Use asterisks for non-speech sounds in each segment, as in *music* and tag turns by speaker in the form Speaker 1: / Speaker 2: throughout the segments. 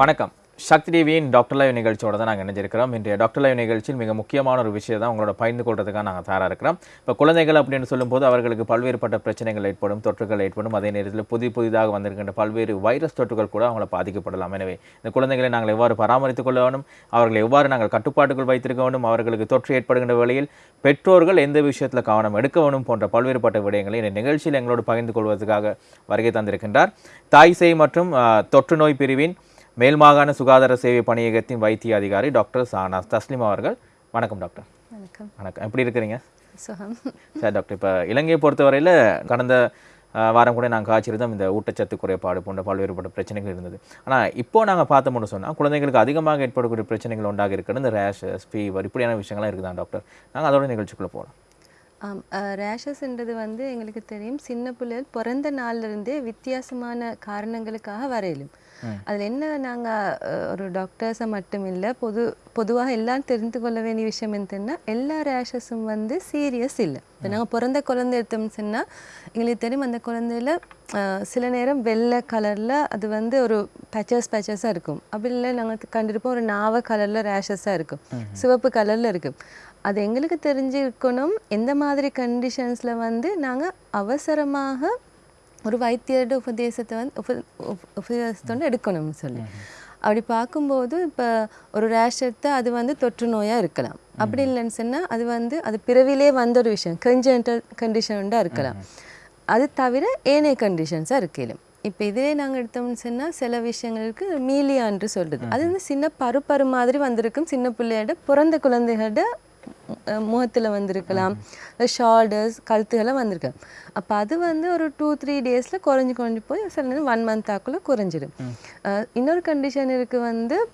Speaker 1: வணக்கம். சக்தி டிவியின் doctor live நிகழ்ச்சியோட தான் நாங்கள் இணைஞ்சிருக்கிறோம். இன்றைய டாக்டர் லைவ் நிகழ்ச்சியில் மிக முக்கியமான ஒரு விஷயம் தான் உங்களோட பகிர்ந்து கொள்றதுக்காக நாங்கள் தயாராக இருக்கிறோம். இப்போ குழந்தைகள் அப்படின்னு சொல்லும்போது அவர்களுக்கு பல்வேறுபட்ட பிரச்சனைகள் ஏற்படும் தொற்றுகள் ஏற்படும். அதே நேரத்தில் புதி புதிதாக வந்திருக்கின்ற பல்வேறு வைரஸ் தொற்றுகள் கூட அவங்கள பாதிக்கப்படலாம். எனவே இந்த குழந்தைகளை நாங்கள் எவ்வாறு பராமரித்துக் கொள்ள வேணும் அவர்களை எவ்வாறு நாங்கள் கட்டுப்பாட்டுக்குள் வைத்திருக்க வேண்டும்? அவர்களுக்கு தொற்று ஏற்படுகின்ற வேளையில் பெற்றோர்கள் எந்த விஷயத்தில் கவனம் எடுக்க வேணும் போன்ற பல்வேறுபட்ட விடயங்களை இந்த நிகழ்ச்சியில் எங்களோடு பகிர்ந்து கொள்வதற்காக வருகை தந்திருக்கின்றார். தாய் மற்றும் தொற்று நோய் பிரிவின் மேல் மாகாண சுகாதார சேவை பணியகத்தின் வைத்திய அதிகாரி டாக்டர் சானா தஸ்லிம் அவர்கள். வணக்கம் டாக்டர்.
Speaker 2: வணக்கம்.
Speaker 1: வணக்கம். எப்படி இருக்கிறீங்க?
Speaker 2: சுகம்.
Speaker 1: சரி டாக்டர் இப்போ இலங்கையை பொறுத்தவரையில் கடந்த வாரம் கூட நாங்கள் காய்ச்சிருந்தோம். இந்த ஊட்டச்சத்து குறைபாடு போன்ற பல்வேறுபட்ட பிரச்சனைகள் இருந்தது. ஆனால் இப்போ நாங்கள் பார்த்தோம்னு சொன்னால் குழந்தைகளுக்கு அதிகமாக ஏற்படக்கூடிய பிரச்சனைகள் உண்டாக இருக்கிறது. இந்த ரேஷஸ் ஃபீவர் இப்படியான விஷயங்கள்லாம் இருக்குதா டாக்டர். நாங்கள் அதோட நிகழ்ச்சிக்குள்ளே போகலாம்
Speaker 2: ஆம் ரேஷஸ்ன்றது வந்து எங்களுக்கு தெரியும் சின்ன பிள்ளைகள் பிறந்த நாள்ல இருந்தே வித்தியாசமான காரணங்களுக்காக வரையிலும். அதில் என்ன நாங்கள் ஒரு டாக்டர்ஸை மட்டும் இல்லை பொது பொதுவாக எல்லாம் தெரிந்து கொள்ள வேண்டிய விஷயம் என்னன்னா எல்லா ரேஷஸும் வந்து சீரியஸ் இல்லை. இப்போ நாங்கள் பிறந்த குழந்தை எடுத்தோம்னு சொன்னால் எங்களுக்கு தெரியும் அந்த குழந்தையில சில நேரம் வெள்ளை கலரில் அது வந்து ஒரு பேச்சஸ் பேச்சஸாக இருக்கும். அப்படி இல்லை நாங்கள் கண்டிருப்போம் ஒரு நாவ கலரில் ரேஷஸாக இருக்கும். சிவப்பு கலரில் இருக்கும். அது எங்களுக்கு தெரிஞ்சிருக்கணும். எந்த மாதிரி கண்டிஷன்ஸில் வந்து நாங்கள் அவசரமாக ஒரு வைத்தியரோட உபதேசத்தை வந்து உப உபதேசத்தோடு எடுக்கணும்னு சொல்லி. அப்படி பார்க்கும்போது இப்போ ஒரு ரேஷ் எடுத்தால் அது வந்து தொற்று நோயாக இருக்கலாம். அப்படி இல்லைன்னு சொன்னால் அது வந்து அது பிறவிலே வந்த ஒரு விஷயம். கன்ஜென்டல் கண்டிஷன்டாக இருக்கலாம். அது தவிர ஏனைய கண்டிஷன்ஸாக இருக்கலாம் இப்போ இதே நாங்கள் எடுத்தோம்னு சொன்னால் சில விஷயங்களுக்கு மீலியான்று சொல்கிறது அது வந்து சின்ன பருப்பரு மாதிரி வந்திருக்கும். சின்ன பிள்ளையோட பிறந்த குழந்தைகளோட முகத்தில் வந்திருக்கலாம். ஷோல்டர்ஸ் கழுத்துகள்லாம் வந்திருக்கு. அப்போ அது வந்து ஒரு டூ த்ரீ டேஸில் குறைஞ்சி குறைஞ்சி போய் சில நேரம் ஒன் மந்த்தாக்குள்ளே குறைஞ்சிடும். அஹ் இன்னொரு கண்டிஷன் இருக்குது வந்து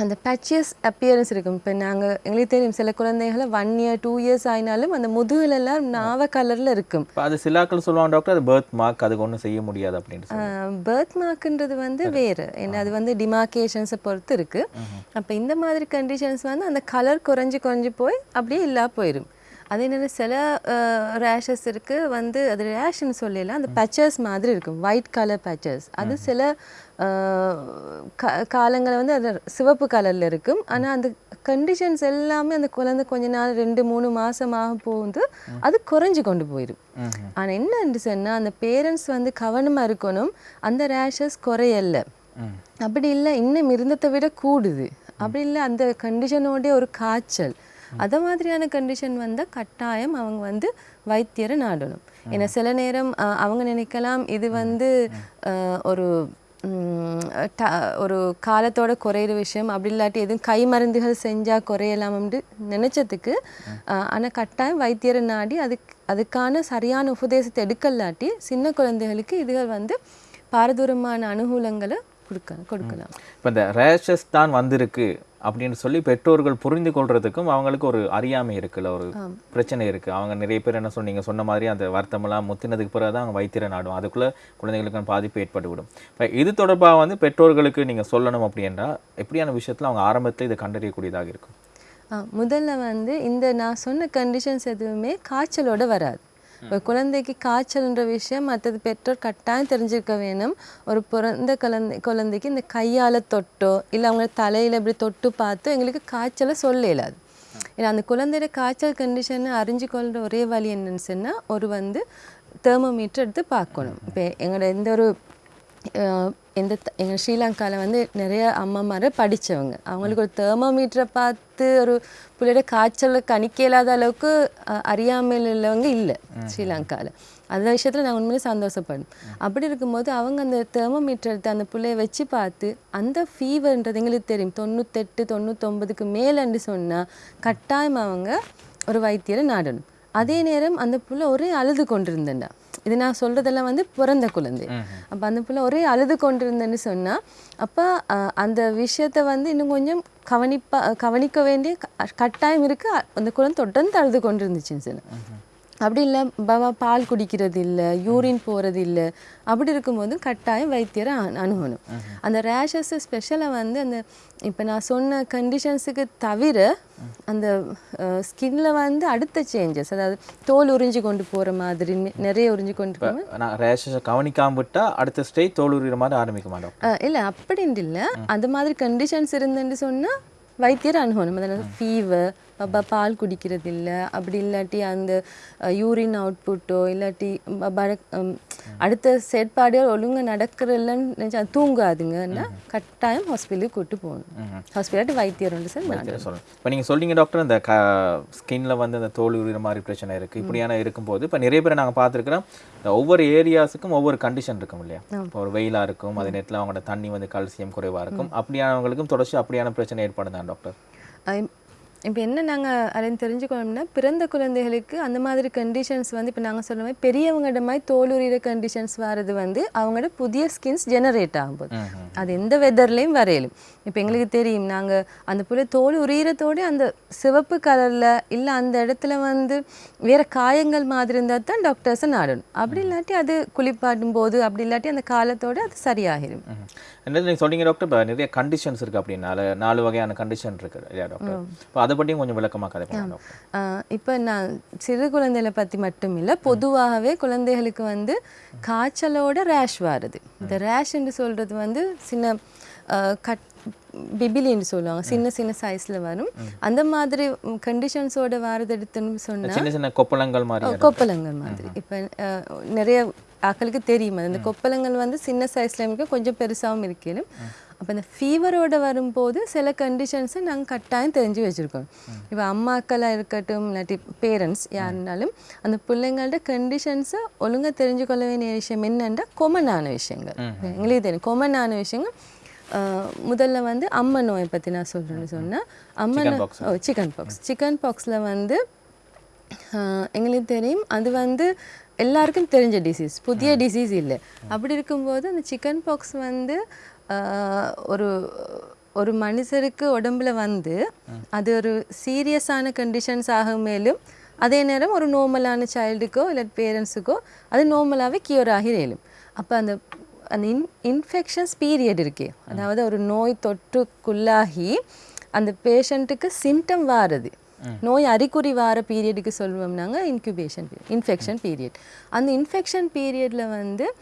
Speaker 2: அந்த பேச்சியஸ் அப்பியரன்ஸ் இருக்கும். இப்போ நாங்கள் எங்களுக்கு தெரியும் சில குழந்தைகளை ஒன் இயர் டூ இயர்ஸ் ஆயினாலும் அந்த முதுகுலெல்லாம் நாவ கலரில் இருக்கும்.
Speaker 1: அது சிலாக்கள் சொல்லுவாங்க டாக்டர் அது பர்த் மார்க் அதுக்கு ஒன்றும் செய்ய முடியாது அப்படின்னு
Speaker 2: பர்த் மார்க்குன்றது வந்து வேறு. என்ன அது வந்து டிமார்கேஷன்ஸை பொறுத்து இருக்கு. அப்போ இந்த மாதிரி கண்டிஷன்ஸ் வந்து அந்த கலர் குறைஞ்சி குறைஞ்சி போய் அப்படியே இல்லா போயிடும் அதே நேரம் சில ரேஷஸ் இருக்கு. வந்து அது ரேஷ்னு சொல்லலாம் அந்த பேச்சஸ் மாதிரி இருக்கும். ஒயிட் கலர் பேச்சஸ் அது சில அஹ், கா- காலங்களில் வந்து அது சிவப்பு கலரில் இருக்கும். ஆனால் அந்த கண்டிஷன்ஸ் எல்லாமே அந்த குழந்தை கொஞ்ச நாள் ரெண்டு மூணு மாசமாக போகுது அது குறைஞ்சு கொண்டு போயிடும் ஆனால் என்னன்னு சொன்னால் அந்த பேரண்ட்ஸ் வந்து கவனமாக இருக்கணும். அந்த ரேஷஸ் குறையல அப்படி இல்லை இன்னும் இருந்ததை விட கூடுது. அப்படி இல்லை அந்த கண்டிஷனோட ஒரு காய்ச்சல். அத மாதிரியான கண்டிஷன் வந்தால் கட்டாயம் அவங்க வந்து வைத்தியரை நாடணும். ஏன்னா சில நேரம் அவங்க நினைக்கலாம் இது வந்து ஒரு ஒரு காலத்தோட குறையிற விஷயம். அப்படி இல்லாட்டி எதுவும் கை மருந்துகள் செஞ்சால் குறையலாம்னு நினைச்சதுக்கு ஆனால் கட்டாயம் வைத்தியரை நாடி அதுக்கு அதுக்கான சரியான உபதேசத்தை எடுக்கலாட்டி சின்ன குழந்தைகளுக்கு இதுகள் வந்து பாரதூரமான அனுகூலங்களை கொடுக்க கொடுக்கலாம்.
Speaker 1: இப்போ இந்த ரேஷஸ் தான் வந்திருக்கு. அப்படின்னு சொல்லி பெற்றோர்கள் புரிந்து கொள்றதுக்கும் அவங்களுக்கு ஒரு அறியாமை இருக்குல்ல ஒரு பிரச்சனை இருக்கு. அவங்க நிறைய பேர் என்ன சொன்னீங்க? சொன்ன மாதிரி அந்த வருத்தமெல்லாம் முத்தினதுக்கு பிறகு தான் அவங்க வைத்தியரை நாடும். அதுக்குள்ள குழந்தைகளுக்கான பாதிப்பு ஏற்பட்டுவிடும் இப்போ இது தொடர்பாக வந்து பெற்றோர்களுக்கு நீங்க சொல்லணும் அப்படின்னா எப்படியான விஷயத்துல அவங்க ஆரம்பத்துல இதை கண்டறியக்கூடியதாக இருக்கும்?
Speaker 2: முதல்ல வந்து இந்த நான் சொன்ன கண்டிஷன்ஸ் எதுவுமே காய்ச்சலோட வராது. ஒரு குழந்தைக்கு காய்ச்சல்ன்ற விஷயம் மற்றது பெற்றோர் கட்டாயம் தெரிஞ்சிருக்க வேணும். ஒரு பிறந்த குழந்தை குழந்தைக்கு இந்த கையால் தொட்டோ இல்லை அவங்க தலையில் இப்படி தொட்டு பார்த்து எங்களுக்கு காய்ச்சலை சொல்ல இயலாது. ஏன்னா அந்த குழந்தையோட காய்ச்சல் கண்டிஷனை அறிஞ்சு கொள்கிற ஒரே வழி என்னன்னு சொன்னால் ஒரு வந்து தெர்மோமீட்டர் எடுத்து பார்க்கணும். இப்போ எங்களோட எந்த ஒரு அஹ், எந்த த- எங்க ஸ்ரீலங்காவில் வந்து நிறைய அம்மாமாரை படிச்சவங்க. அவங்களுக்கு ஒரு தெர்மோமீட்டரை பார்த்து ஒரு பிள்ளையோட காய்ச்சலை கணிக்க இயலாத அளவுக்கு அஹ், அறியாமையில் உள்ளவங்க இல்லை ஸ்ரீலங்காவில் அந்த விஷயத்தில் நான் உண்மையிலே சந்தோஷப்படும் அப்படி இருக்கும்போது அவங்க அந்த தெர்மோமீட்டர் எடுத்து அந்த பிள்ளைய வச்சு பார்த்து அந்த ஃபீவர்ன்றது எங்களுக்கு தெரியும். தொண்ணூத்தெட்டு தொண்ணூத்தொம்பதுக்கு மேலன்னு சொன்னால் கட்டாயம் அவங்க ஒரு வைத்தியரை நாடணும். அதே நேரம் அந்த புள்ள ஒரே அழுது கொண்டிருந்தேன்டா. இது நான் சொல்றதெல்லாம் வந்து பிறந்த குழந்தை. அப்போ அந்த புள்ள ஒரே அழுது கொண்டிருந்தேன்னு சொன்னா அப்போ அந்த விஷயத்தை வந்து இன்னும் கொஞ்சம் கவனிப்பா கவனிக்க வேண்டிய கட்டாயம் இருக்கு. அந்த குழந்தை தொடர்ந்து அழுது கொண்டிருந்துச்சுன்னு சொன்னேன் அப்படி இல்லை பாபா பால் குடிக்கிறது இல்லை யூரின் போகிறது இல்லை அப்படி இருக்கும்போது கட்டாயம் வைத்தியரை அணு- அணுகணும். அந்த ரேஷஸ் ஸ்பெஷலாக வந்து அந்த இப்போ நான் சொன்ன கண்டிஷன்ஸுக்கு தவிர அந்த ஸ்கின்ல வந்து அடுத்த சேஞ்சஸ் அதாவது தோல் உறிஞ்சு கொண்டு போகிற மாதிரி நிறைய உறிஞ்சு கொண்டு
Speaker 1: நான் ரேஷஸை கவனிக்காம விட்டா அடுத்த ஸ்டேஜ் தோல் உரிகிற மாதிரி ஆரம்பிக்குமா டாக்டர்
Speaker 2: இல்லை அப்படின்ட்டு இல்லை. அந்த மாதிரி கண்டிஷன்ஸ் இருந்துன்னு சொன்னால் வைத்தியர் அணுகணும். அதாவது ஃபீவர் பால் குடிக்கிறது இல்லை அப்படி இல்லாட்டி அந்த யூரின் அவுட்புட்டோ இல்லாட்டி அடுத்த செயற்பாடுகள் ஒழுங்காக நடக்கிறல்லன்னு நினச்சா தூங்காதுங்கன்னா கட்டாயம் ஹாஸ்பிட்டலுக்கு கூட்டு போகணும். ஹாஸ்பிட்டல் வைத்தியர் உண்டு சார்
Speaker 1: சொல்லணும் இப்போ நீங்கள் சொல்றீங்க டாக்டர் இந்த க ஸ்கின்ல வந்து அந்த தோல் உரிகிற மாதிரி பிரச்சனை இருக்குது இப்படியான இருக்கும்போது இப்போ நிறைய பேர் நாங்கள் பார்த்துருக்குறோம். ஒவ்வொரு ஏரியாஸுக்கும் ஒவ்வொரு கண்டிஷன் இருக்கும் இல்லையா? இப்போ ஒரு வெயிலாக இருக்கும் அதே நேரத்தில் அவங்களோட தண்ணி வந்து கால்சியம் குறைவாக இருக்கும். அப்படியானவங்களுக்கும் தொடர்ச்சி அப்படியான பிரச்சனை ஏற்படுதான் டாக்டர்
Speaker 2: இப்போ என்ன நாங்கள் அதை தெரிஞ்சுக்கணும்னா பிறந்த குழந்தைகளுக்கு அந்த மாதிரி கண்டிஷன்ஸ் வந்து இப்போ நாங்கள் சொல்ல மாதிரி பெரியவங்கள்ட மாதிரி தோலுரியிற கண்டிஷன்ஸ் வர்றது வந்து அவங்களோட புதிய ஸ்கின்ஸ் ஜெனரேட் ஆகும்போது. அது எந்த வெதர்லேயும் வரையலும். இப்போ எங்களுக்கு தெரியும் நாங்கள் அந்த புள்ள தோல் உரியிறதோட அந்த சிவப்பு கலரில் இல்லை அந்த இடத்துல வந்து வேற காயங்கள் மாதிரி இருந்தால் தான் டாக்டர்ஸை நாடணும். அப்படி இல்லாட்டி அது குளிப்பாட்டும் போது அப்படி இல்லாட்டி அந்த காலத்தோட அது சரியாகிடும்
Speaker 1: நீங்கள் சொன்னீங்க டாக்டர் இப்போ நிறைய கண்டிஷன்ஸ் இருக்குது அப்படின்னா நாலு நாலு வகையான கண்டிஷன் இருக்குது இல்லையா டாக்டர் இப்போ அதை பற்றியும் கொஞ்சம் விளக்கமாக கதை
Speaker 2: இப்போ நான் சிறு குழந்தைகளை பற்றி மட்டும் இல்லை பொதுவாகவே குழந்தைகளுக்கு வந்து காய்ச்சலோட ரேஷ் வருது. இந்த ரேஷ்ன்னு சொல்கிறது வந்து சின்ன கட் பிபிலின்னு சொல்லுவாங்க சின்ன சின்ன சைஸில் வரும். அந்த மாதிரி கண்டிஷன்ஸோட வரது எடுத்துன்னு சொன்னால்
Speaker 1: சின்ன சின்ன கொப்பளங்கள் மாதிரி
Speaker 2: கொப்பளங்கள் மாதிரி. இப்போ நிறைய ஆக்களுக்கு தெரியும். அந்த கொப்பளங்கள் வந்து சின்ன சைஸ்ல இருக்கும் கொஞ்சம் பெருசாகவும் இருக்கணும் அப்போ இந்த ஃபீவரோட வரும்போது சில கண்டிஷன்ஸை நாங்கள் கட்டாயம் தெரிஞ்சு வச்சுருக்கோம். இப்போ அம்மாக்களாக இருக்கட்டும் இல்லாட்டி பேரண்ட்ஸ் யாருனாலும் அந்த பிள்ளைங்களோட கண்டிஷன்ஸை ஒழுங்கா தெரிஞ்சு கொள்ள வேண்டிய விஷயம் என்னென்னா கொமனான விஷயங்கள். எங்களுக்கு தெரியும். கொமனான விஷயங்கள் முதல்ல வந்து அம்மை நோயை பற்றி நான் சொல்கிறேன்னு சொன்னால் அம்மை ஓ சிக்கன் பாக்ஸ் சிக்கன் பாக்ஸில் வந்து எங்களுக்கு தெரியும் அது வந்து எல்லாருக்கும் தெரிஞ்ச டிசீஸ் புதிய டிசீஸ் இல்லை. அப்படி இருக்கும்போது அந்த சிக்கன் பாக்ஸ் வந்து ஒரு ஒரு மனுஷருக்கு உடம்புல வந்து அது ஒரு சீரியஸான கண்டிஷன்ஸ் ஆகும் மேலும் அதே நேரம் ஒரு நார்மலான சைல்டுக்கோ இல்லை பேரண்ட்ஸுக்கோ அது நார்மலாகவே கியூர் ஆகி இயலும் அப்போ அந்த அந்த இன் இன்ஃபெக்ஷன்ஸ் பீரியட் இருக்கே. அதாவது ஒரு நோய் தொற்றுக்குள்ளாகி அந்த பேஷண்ட்டுக்கு சிம்டம் வாருது. நோய் அறிகுறி வார பீரியடுக்கு சொல்லுவோம் நாங்கள் இன்குபேஷன் இன்ஃபெக்ஷன் பீரியட் அந்த இன்ஃபெக்ஷன் பீரியடில் வந்து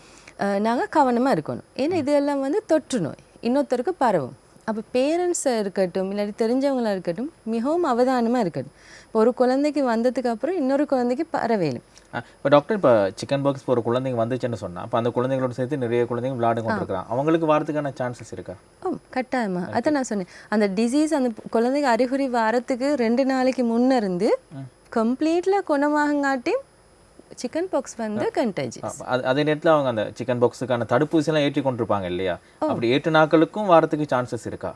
Speaker 2: நாங்கள் கவனமாக இருக்கணும். ஏன்னா இதெல்லாம் வந்து தொற்று நோய். இன்னொருத்தருக்கு பரவும். அப்போ பேரண்ட்ஸாக இருக்கட்டும் இல்லாட்டி தெரிஞ்சவங்களா இருக்கட்டும் மிகவும் அவதானமாக இருக்கட்டும் இப்போ ஒரு குழந்தைக்கு வந்ததுக்கு அப்புறம் இன்னொரு குழந்தைக்கு பரவேலும்
Speaker 1: இப்போ டாக்டர் இப்போ சிக்கன் பாக்ஸ் ஒரு குழந்தைங்க வந்துச்சுன்னு சொன்னா அப்போ அந்த குழந்தைங்களோட சேர்த்து நிறைய குழந்தைங்க விளையாடு கொண்டு இருக்கிறாங்க அவங்களுக்கு வரதுக்கான சான்சஸ் இருக்கா?
Speaker 2: ஓ கட்டாயமா. அதான் நான் சொன்னேன். அந்த டிசீஸ் அந்த குழந்தைக்கு அறிகுறி வாரத்துக்கு ரெண்டு நாளைக்கு முன்ன இருந்து கம்ப்ளீட்டில் குணமாகங்காட்டி சிக்கன் பாக்ஸ் வந்து கண்டேஜி
Speaker 1: அப்ப அது நேரத்தில் அவங்க அந்த சிக்கன் பாக்ஸுக்கான தடுப்பூசியெல்லாம் ஏற்றி கொண்டிருப்பாங்க இல்லையா? அப்படி ஏற்று நாட்களுக்கும் வரதுக்கு சான்சஸ் இருக்கா?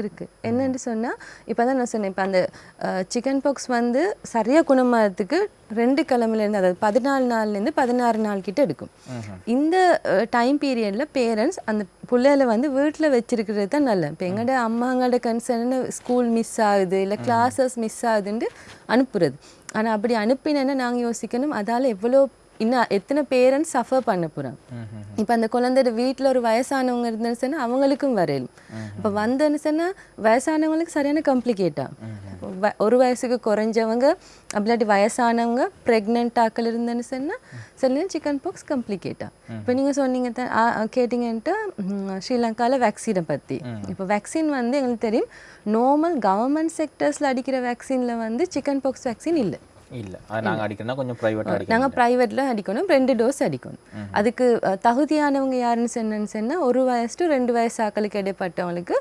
Speaker 2: இருக்கு. என்னன்னு சொன்னா இப்போ தான் நான் சொன்னேன் இப்போ அந்த சிக்கன் பாக்ஸ் வந்து சரியா குணமாகிறதுக்கு ரெண்டு கிழமையிலேருந்து அதாவது பதினாலு நாள்லேருந்து பதினாறு நாள் கிட்ட எடுக்கும். இந்த டைம் பீரியட்ல பேரண்ட்ஸ் அந்த பிள்ளைகளை வந்து வீட்டில் வச்சிருக்கிறது தான் நல்லது. இப்போ எங்களோட அம்மாங்களோட கன்சர்ன் ஸ்கூல் மிஸ் ஆகுது இல்லை கிளாஸஸ் மிஸ் ஆகுதுன்ட்டு அனுப்புறது. ஆனா அப்படி அனுப்பினேன்னா நாங்க யோசிக்கணும். அதால எவ்வளோ இன்னும் எத்தனை பேரண்ட்ஸ் சஃபர் பண்ண போகிறாங்க இப்போ அந்த குழந்தையோட வீட்டில் ஒரு வயசானவங்க இருந்தேன்னு சொன்னா அவங்களுக்கும் வரையலும் இப்போ வந்தேன்னு சொன்னா வயசானவங்களுக்கு சரியான காம்ப்ளிகேட்டா ஒரு வயசுக்கு குறைஞ்சவங்க அப்படிலாட்டி வயசானவங்க ப்ரெக்னென்ட் ஆக்கள் இருந்தேன்னு சொன்னா சில சிக்கன் பாக்ஸ் காம்ப்ளிகேட்டா இப்போ நீங்க சொன்னீங்க ஆ, கேட்டீங்கன்ட்டு ம், ஸ்ரீலங்கால வேக்சினை பத்தி. இப்போ வேக்சின் வந்து எங்களுக்கு தெரியும் நார்மல் கவர்மெண்ட் செக்டர்ஸ்ல அடிக்கிற வேக்சின்ல வந்து சிக்கன் பாக்ஸ் வேக்சின் இல்லை.
Speaker 1: இல்ல. அது நாங்க அடிக்கணும்னா கொஞ்சம் ப்ரைவேட்டாக அடிக்கணும்.
Speaker 2: நாங்கள் ப்ரைவேட்டில் அடிக்கணும். ரெண்டு டோஸ் அடிக்கணும். அதுக்கு தகுதியானவங்க யாருன்னு சொன்னேன்னு சொன்னால் ஒரு வயசு to ரெண்டு வயசு ஆக்களுக்கு இடைப்பட்டவங்களுக்கு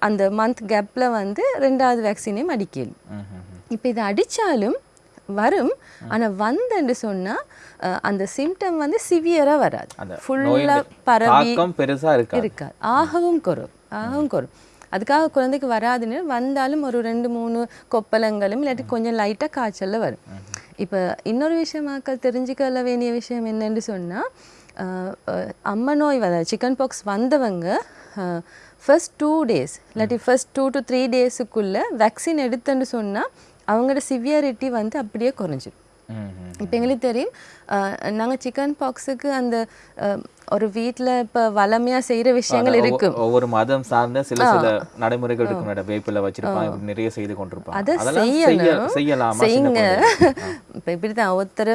Speaker 2: அந்த மந்த் கேப்பில் வந்து ரெண்டாவது வேக்சினையும் அடிக்கணும். இப்போ இது அடித்தாலும் வரும். ஆனா வந்தேன்னு சொன்னா அஹ், அந்த சிம்டம் வந்து சிவியரா வராது. ஃபுல்லாக பரவி
Speaker 1: தாக்கம் பெருசா இருக்கா
Speaker 2: இருக்காது. ஆகவும் குறையும். ஆகவும் குறையும். அதுக்காக குழந்தைக்கு வராதுன்னு வந்தாலும் ஒரு ரெண்டு மூணு கொப்பளங்களும் இல்லாட்டி கொஞ்சம் லைட்டாக காய்ச்சல்ல வரும். இப்போ இன்னொரு விஷயமாக்கள் தெரிஞ்சுக்கொள்ள வேண்டிய விஷயம் என்னன்னு சொன்னால் அம்மா நோய் வர சிக்கன் பாக்ஸ் வந்தவங்க ஃபர்ஸ்ட் டூ டேஸ் இல்லாட்டி ஃபர்ஸ்ட் டூ டு த்ரீ டேஸுக்குள்ளே வேக்சின் எடுத்தேன்னு சொன்னால் அவங்களோட சிவியாரிட்டி வந்து அப்படியே குறைஞ்சிடும். இப்போ எங்களுக்கு தெரியும் நாங்கள் சிக்கன் பாக்ஸுக்கு அந்த ஒரு வீட்டில் இப்போ வளமையாக செய்கிற விஷயங்கள் இருக்கும்.
Speaker 1: ஒவ்வொரு மதம் சார்ந்த சில சில நடைமுறைகள் இருக்கும். மேடம் வேப்பில வச்சிருப்பாங்க நிறைய செய்து கொண்டிருப்பாங்க
Speaker 2: அதை செய்யணும்.
Speaker 1: செய்யலாமா?
Speaker 2: செய்யுங்க? *laughs* இப்போ இப்படி தான் ஒருத்தர்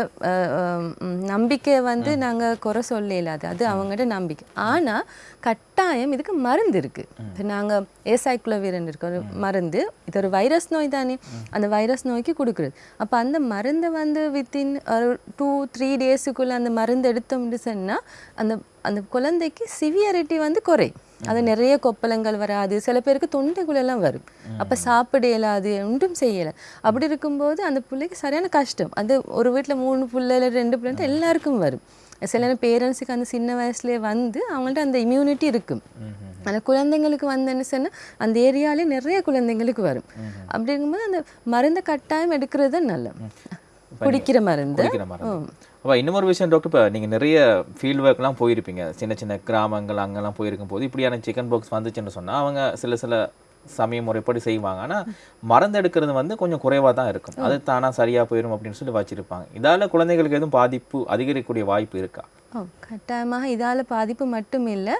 Speaker 2: நம்பிக்கையை வந்து நாங்கள் குறை சொல்ல இல்லாது அது அவங்கள்ட்ட நம்பிக்கை. ஆனால் கட்டாயம் இதுக்கு மருந்து இருக்கு. இப்போ நாங்கள் ஏசாய்க்குலவீரன் இருக்க ஒரு மருந்து. இது ஒரு வைரஸ் நோய் தானே. அந்த வைரஸ் நோய்க்கு கொடுக்குறது. அப்போ அந்த மருந்தை வந்து வித்தின் ஒரு டூ த்ரீ டேஸுக்குள்ளே அந்த மருந்து எடுத்தோம்னு சொன்னால் அந்த அந்த குழந்தைக்கு சிவியரிட்டி வந்து குறையும் அது நிறைய கொப்பளங்கள் வராது. சில பேருக்கு தொண்டைக்குள்ளெல்லாம் வரும். அப்போ சாப்பிட இயலாது ஒன்றும் செய்யலை அப்படி இருக்கும்போது அந்த பிள்ளைக்கு சரியான கஷ்டம். அது ஒரு வீட்டில் மூணு பிள்ளை இல்லை ரெண்டு பிள்ளை எல்லாருக்கும் வரும். சில பேரண்ட்ஸுக்கு அந்த சின்ன வயசுலேயே வந்து அவங்கள்ட்ட அந்த இம்யூனிட்டி இருக்கும். அந்த குழந்தைங்களுக்கு வந்தேன்னு சொன்னால் அந்த ஏரியாலே நிறைய குழந்தைங்களுக்கு வரும். அப்படி இருக்கும்போது அந்த மருந்தை கட்டாயம் எடுக்கிறது தான் நல்ல குடிக்கிற மருந்து.
Speaker 1: அப்போ இன்னொரு விஷயம் டாக்டர் இப்போ நீங்கள் நிறைய ஃபீல்ட் ஒர்க்லாம் போயிருப்பீங்க. சின்ன சின்ன கிராமங்கள் அங்கெல்லாம் போயிருக்கும் போது இப்படியான சிக்கன் பாக்ஸ் வந்துச்சுன்னு சொன்னால் அவங்க சில சில சமய முறைப்படி செய்வாங்க. ஆனால் மருந்து எடுக்கிறது வந்து கொஞ்சம் குறைவாக தான் இருக்கும். அது தானாக சரியாக போயிடும் அப்படின்னு சொல்லி வச்சிருப்பாங்க. இதால் குழந்தைகளுக்கு எதுவும் பாதிப்பு அதிகரிக்கக்கூடிய வாய்ப்பு இருக்கா?
Speaker 2: ஓ கட்டாயமாக இதால் பாதிப்பு மட்டும் இல்லை.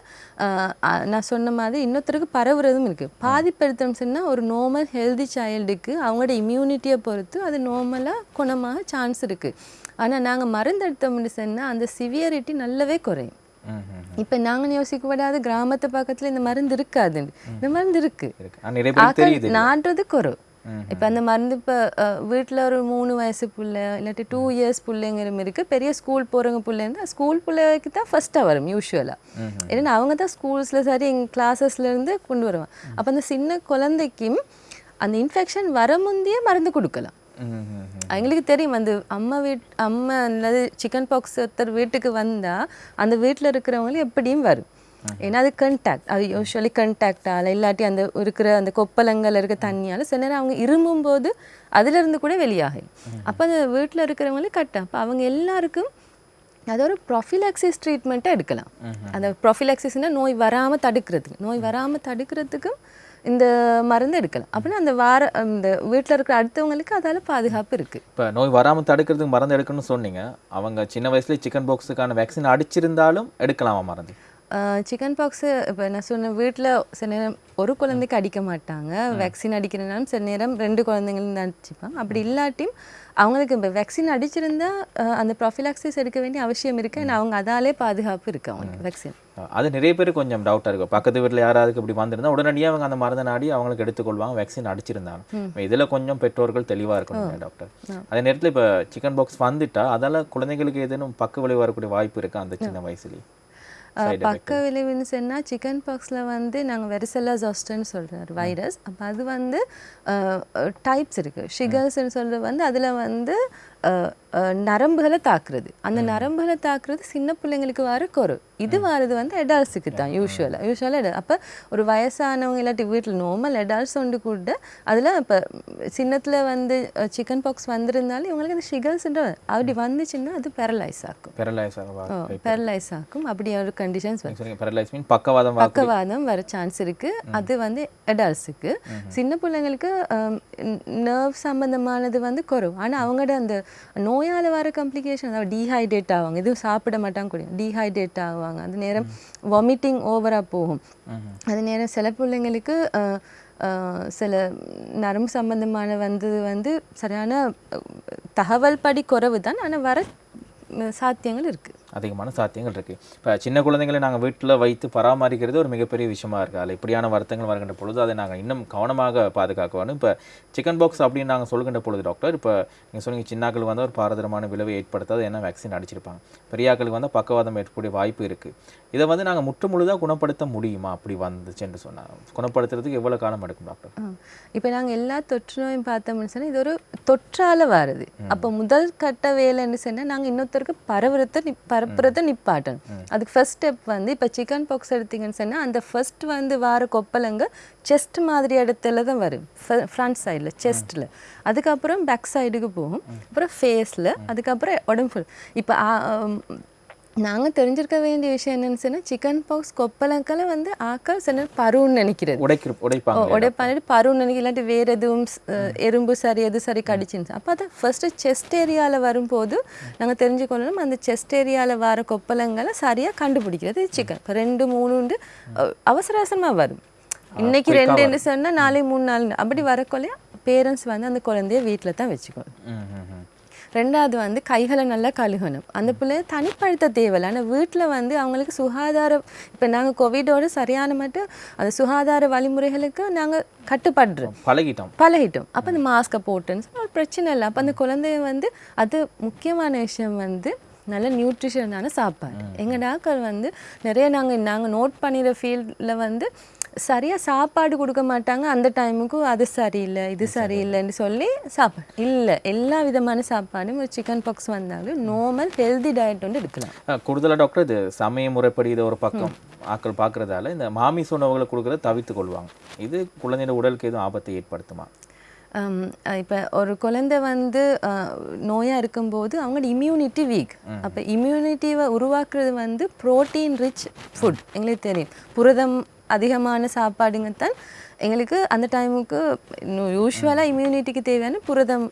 Speaker 2: நான் சொன்ன மாதிரி இன்னொருத்தருக்கு பரவுறதும் இருக்குது பாதிப்பு எடுத்தோம்னு சொன்னால் ஒரு நார்மல் ஹெல்தி சைல்டுக்கு அவங்களோட இம்யூனிட்டியை பொறுத்து அது நார்மலாக குணமாக சான்ஸ் இருக்குது ஆனால் நாங்கள் மருந்து எடுத்தோம்னு சொன்னால் அந்த சிவியரிட்டி நல்லாவே குறையும். இப்போ நாங்கள் யோசிக்கப்படாத கிராமத்து பக்கத்தில் இந்த மருந்து இருக்காதுன்னு இந்த மருந்து இருக்குது
Speaker 1: இருக்கு.
Speaker 2: நாட்டுறது குறை. இப்போ அந்த மருந்து இப்போ வீட்டில் ஒரு மூணு வயசு புள்ள இல்லாட்டி டூ இயர்ஸ் பிள்ளைங்கிற இருக்கு. பெரிய ஸ்கூல் போகிறவங்க பிள்ளை இருந்தால் ஸ்கூல் பிள்ளைக்கு தான் ஃபஸ்ட்டாக வரும் யூஸ்வலாக ஏன்னா அவங்க தான் ஸ்கூல்ஸில் சரி எங்கள் கிளாஸஸ்லேருந்து கொண்டு வருவாங்க. அப்போ அந்த சின்ன குழந்தைக்கும் அந்த இன்ஃபெக்ஷன் வர முந்தையே மருந்து கொடுக்கலாம். எங்களுக்கு தெரியும் அந்த அம்மா வீட் அம்மா அல்லது சிக்கன் பாக்ஸ் ஒருத்தர் வீட்டுக்கு வந்தால் அந்த வீட்டில் இருக்கிறவங்களும் எப்படியும் வரும். ஏன்னா அது கண்டாக்ட் அது யூஸ்வலி கண்டாக்டால் இல்லாட்டி அந்த இருக்கிற அந்த கொப்பளங்கள் இருக்க தண்ணியால் சில நேரம் அவங்க இருமும் போது அதிலிருந்து கூட வெளியாகும். அப்போ அந்த வீட்டில் இருக்கிறவங்களும் கட்டும் அப்போ அவங்க எல்லாருக்கும் அது ஒரு ப்ரொஃபிலாக்சிஸ் ட்ரீட்மெண்ட்டை எடுக்கலாம். அந்த ப்ரொஃபிலாக்சிஸ்னால் நோய் வராமல் தடுக்கிறதுக்கு நோய் வராமல் தடுக்கிறதுக்கும் இந்த மருந்து எடுக்கலாம் அப்படின்னா அந்த வார இந்த வீட்டில் இருக்கிற அடுத்தவங்களுக்கு அதால் பாதுகாப்பு இருக்குது
Speaker 1: இப்போ நோய் வராமல் தடுக்கிறதுக்கு மருந்து எடுக்கணும்னு சொன்னீங்க. அவங்க சின்ன வயசுல சிக்கன் பாக்ஸுக்கான வேக்சின் அடிச்சிருந்தாலும் எடுக்கலாமா மருந்து?
Speaker 2: சிக்கன் பாக்ஸு இப்போ நான் சொன்ன வீட்டில் சில நேரம் ஒரு குழந்தைக்கு அடிக்க மாட்டாங்க. வேக்சின் அடிக்கிறனாலும் சில நேரம் ரெண்டு குழந்தைங்களும் அடிச்சுப்பாங்க. அப்படி இல்லாட்டியும் அவங்களுக்கு இப்போ வேக்சின் அடிச்சிருந்தா அஹ், அந்த ப்ரொஃபிலாக்சிஸ் எடுக்க வேண்டிய அவசியம் இருக்கு. and அவங்க அதாலே பாதுகாப்பு இருக்கு அவங்களுக்கு வேக்சின்
Speaker 1: அது நிறைய பேர் கொஞ்சம் டவுட்டாக இருக்கும். பக்கத்து வீட்டில் யாராவது இப்படி வந்திருந்தா உடனடியாக அவங்க அந்த மருந்தை நாடி அவங்களுக்கு எடுத்துக்கொள்வாங்க வேக்சின் அடிச்சிருந்தாலும் இதில் கொஞ்சம் பெற்றோர்கள் தெளிவாக இருக்கணும் டாக்டர் அதே நேரத்தில் இப்போ சிக்கன் பாக்ஸ் வந்துட்டா அதால் குழந்தைங்களுக்கு ஏதேனும் பக்க விளைவு வரக்கூடிய வாய்ப்பு இருக்கா அந்த சின்ன வயசுலேயே?
Speaker 2: பக்க விளைவுன்னு சொன்னால் சிக்கன் பாக்ஸில் வந்து நாங்கள் வெரிசெல்லா ஜாஸ்டன்னு சொல்கிறார் வைரஸ் அப்போ அது வந்து டைப்ஸ் இருக்குது ஷிகர்ஸ்ன்னு சொல்கிறது வந்து அதில் வந்து நரம்புகளை தாக்குறது. அந்த நரம்புகளை தாக்குறது சின்ன பிள்ளைங்களுக்கு வர குறை. இது வரது வந்து அடால்ஸுக்கு தான் யூஸ்வலாக யூஸ்வலாக அப்போ ஒரு வயசானவங்க இல்லாட்டி வீட்டில் நார்மல் அடால்ட்ஸ் ஒன்று கூட அதில் இப்போ சின்னத்தில் வந்து சிக்கன் பாக்ஸ் வந்திருந்தாலும் இவங்களுக்கு அந்த ஷிகர்ஸ்ன்ற அப்படி வந்துச்சுன்னா அது பேரலைஸ் ஆக்கும்.
Speaker 1: பெரலைஸ் ஆக
Speaker 2: பேரலைஸ் ஆக்கும். அப்படி ஒரு கண்டிஷன்ஸ்
Speaker 1: பெரலைஸ் மீன் பக்கவாதம்
Speaker 2: பக்கவாதம் வர சான்ஸ் இருக்கு. அது வந்து அடல்ட்ஸுக்கு சின்ன பிள்ளைங்களுக்கு நர்வ் சம்பந்தமானது வந்து குறைவு. ஆனா அவங்களோட அந்த நோயால வர காம்ப்ளிகேஷன் அதாவது டீஹைட்ரேட் ஆவாங்க. எதுவும் சாப்பிட மாட்டாங்க கூட டீஹைட்ரேட் ஆவாங்க. அது நேரம் வாமிட்டிங் ஓவரா போகும். அது நேரம் சில பிள்ளைங்களுக்கு சில நரம்பு சம்பந்தமான வந்தது வந்து சரியான தகவல் படி குறைவு தான். ஆனா வர சாத்தியங்கள் இருக்கு.
Speaker 1: அதிகமான சாத்தியங்கள் இருக்கு. இப்போ சின்ன குழந்தைங்களை நாங்கள் வீட்டில் வைத்து பராமரிக்கிறது ஒரு மிகப்பெரிய விஷயமா இருக்கு. அதில் இப்படியான வருத்தங்கள் வருகின்ற பொழுது அதை நாங்கள் இன்னும் கவனமாக பாதுகாக்க வேணும் இப்போ சிக்கன் பாக்ஸ் அப்படின்னு நாங்கள் சொல்கின்ற பொழுது டாக்டர் இப்போ நீங்கள் சொன்னீங்க சின்னாக்களுக்கு வந்து ஒரு பாரதரமான விளைவை ஏற்படுத்தாது ஏன்னா வேக்சின் அடிச்சிருப்பாங்க. பெரியாக்களுக்கு வந்து பக்கவாதம் ஏற்படக்கூடிய வாய்ப்பு இருக்கு. இதை வந்து நாங்கள் முற்று முழுதாக குணப்படுத்த முடியுமா? அப்படி வந்துச்சுன்னு சொன்னாங்க குணப்படுத்துறதுக்கு எவ்வளோ காலம் எடுக்கும் டாக்டர்
Speaker 2: இப்போ நாங்கள் எல்லா தொற்று நோயும் பார்த்தோம்னு சொன்னால் இது ஒரு தொற்றால வருது. அப்போ முதல் கட்ட வேலைன்னு சொன்னால் நாங்கள் இன்னொருத்தருக்கு பரவுறத பரப்புறத நிப்பாட்டணும். அதுக்கு ஃபர்ஸ்ட் ஸ்டெப் வந்து இப்போ சிக்கன் பாக்ஸ் எடுத்தீங்கன்னு சொன்னால் அந்த ஃபர்ஸ்ட் வந்து வார கொப்பளங்க செஸ்ட் மாதிரி இடத்துல தான் வரும். ஃப்ரண்ட் சைடில் செஸ்ட்டில் அதுக்கப்புறம் பேக் சைடுக்கு போகும். அப்புறம் ஃபேஸில் அதுக்கப்புறம் உடம்பு. இப்போ நாங்கள் தெரிஞ்சிருக்க வேண்டிய விஷயம் என்னன்னு சொன்னால் சிக்கன் பாக்ஸ் கொப்பளங்களை வந்து ஆக்கள் சில பருன்னு நினைக்கிறது.
Speaker 1: உடைக்கிற உடைப்பாங்க.
Speaker 2: உடைப்பானிட்டு பருன்னு நினைக்க இல்லாட்டி வேறு எதுவும் எறும்பு சரி எது சரி கடிச்சிருந்துச்சு. அப்போ அதை ஃபஸ்ட்டு செஸ்ட் ஏரியாவில் வரும்போது நாங்கள் தெரிஞ்சுக்கொள்ளணும் அந்த செஸ்ட் ஏரியாவில் வர கொப்பளங்களை சரியாக கண்டுபிடிக்கிறது சிக்கன் இப்போ ரெண்டு மூணுண்டு அவசர அவசரமாக வரும். இன்னைக்கு ரெண்டு சொன்னால் நாளை மூணு நாள் அப்படி வரக்குள்ளே பேரண்ட்ஸ் வந்து அந்த குழந்தைய வீட்டில் தான் வச்சுக்கணும். ரெண்டாவது வந்து கைகளை நல்லா கழுகணும். அந்த பிள்ளைய தனிப்படுத்த தேவையில்லை. ஆனால் வீட்டில் வந்து அவங்களுக்கு சுகாதார இப்போ நாங்கள் கோவிடோட சரியான மட்டும் அந்த சுகாதார வழிமுறைகளுக்கு நாங்கள் கட்டுப்படுறோம்
Speaker 1: பழகிட்டோம்.
Speaker 2: பழகிட்டோம். அப்போ அந்த மாஸ்க்கை போட்டுன்னு சொன்னா ஒரு பிரச்சனை இல்லை. அப்போ அந்த குழந்தைய வந்து அது முக்கியமான விஷயம் வந்து நல்ல நியூட்ரிஷனான சாப்பாடு. எங்கள் டாக்டர் வந்து நிறைய நாங்கள் நாங்கள் நோட் பண்ணிடுற ஃபீல்டில் வந்து சரியாக சாப்பாடு கொடுக்க மாட்டாங்க. அந்த டைமுக்கு அது சரியில்லை இது சரியில்லைன்னு சொல்லி சாப்பாடு இல்லை எல்லா விதமான சாப்பாடும் ஒரு சிக்கன் பாக்ஸ் வந்தாலும் நார்மல் ஹெல்தி டயட் வந்து எடுக்கலாம்.
Speaker 1: அஹ், கூடுதலா டாக்டர் இது சமய முறைப்படி இதை ஒரு பக்கம் ஆட்கள் பார்க்கறதால இந்த மாமிச உணவுகளை கொடுக்கறத தவிர்த்து கொள்வாங்க. இது குழந்தையோட உடலுக்கு எதுவும் ஆபத்தை ஏற்படுத்துமா?
Speaker 2: இப்போ ஒரு குழந்தை வந்து நோயாக இருக்கும்போது அவங்களோட இம்யூனிட்டி வீக் அப்போ இம்யூனிட்டிவை உருவாக்குறது வந்து ப்ரோட்டீன் ரிச் ஃபுட் எங்களுக்கு தெரியும். புரதம் அதிகமான சாப்பாடுங்க தான் எங்களுக்கு அந்த டைமுக்கு யூஸ்வலாக இம்யூனிட்டிக்கு தேவையான புரதம்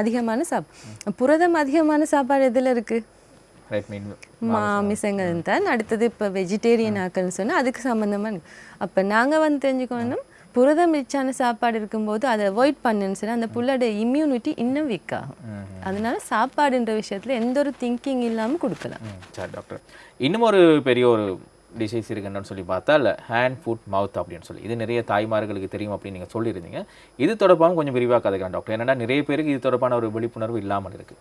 Speaker 2: அதிகமான சாப் புரதம் அதிகமான சாப்பாடு எதில் இருக்குது மாமிசங்கள் தான் அடுத்தது இப்போ வெஜிடேரியன் ஆக்கள்னு சொன்னால் அதுக்கு சம்மந்தமாக அப்போ நாங்கள் வந்து தெரிஞ்சுக்கணும் புரதம் ரிச்சான சாப்பாடு இருக்கும்போது அதை அவாய்ட் பண்ணுன்னு சொன்னால் அந்த புள்ளோட இம்யூனிட்டி இன்னும் வீக் ஆகும். அதனால சாப்பாடுன்ற விஷயத்தில் எந்த ஒரு திங்கிங் இல்லாமல் கொடுக்கலாம்.
Speaker 1: டாக்டர் இன்னும் ஒரு பெரிய ஒரு டிசீஸ் இருக்குன்னு சொல்லி பார்த்தா இல்லை ஹேண்ட் ஃபுட் மவுத் அப்படின்னு சொல்லி. இது நிறைய தாய்மார்களுக்கு தெரியும் அப்படின்னு நீங்கள் சொல்லியிருந்தீங்க. இது தொடர்பாகவும் கொஞ்சம் விரிவாக கதைக்கலாம் டாக்டர். ஏன்னா நிறைய பேருக்கு இது தொடர்பான ஒரு விழிப்புணர்வு இல்லாமல் இருக்கு.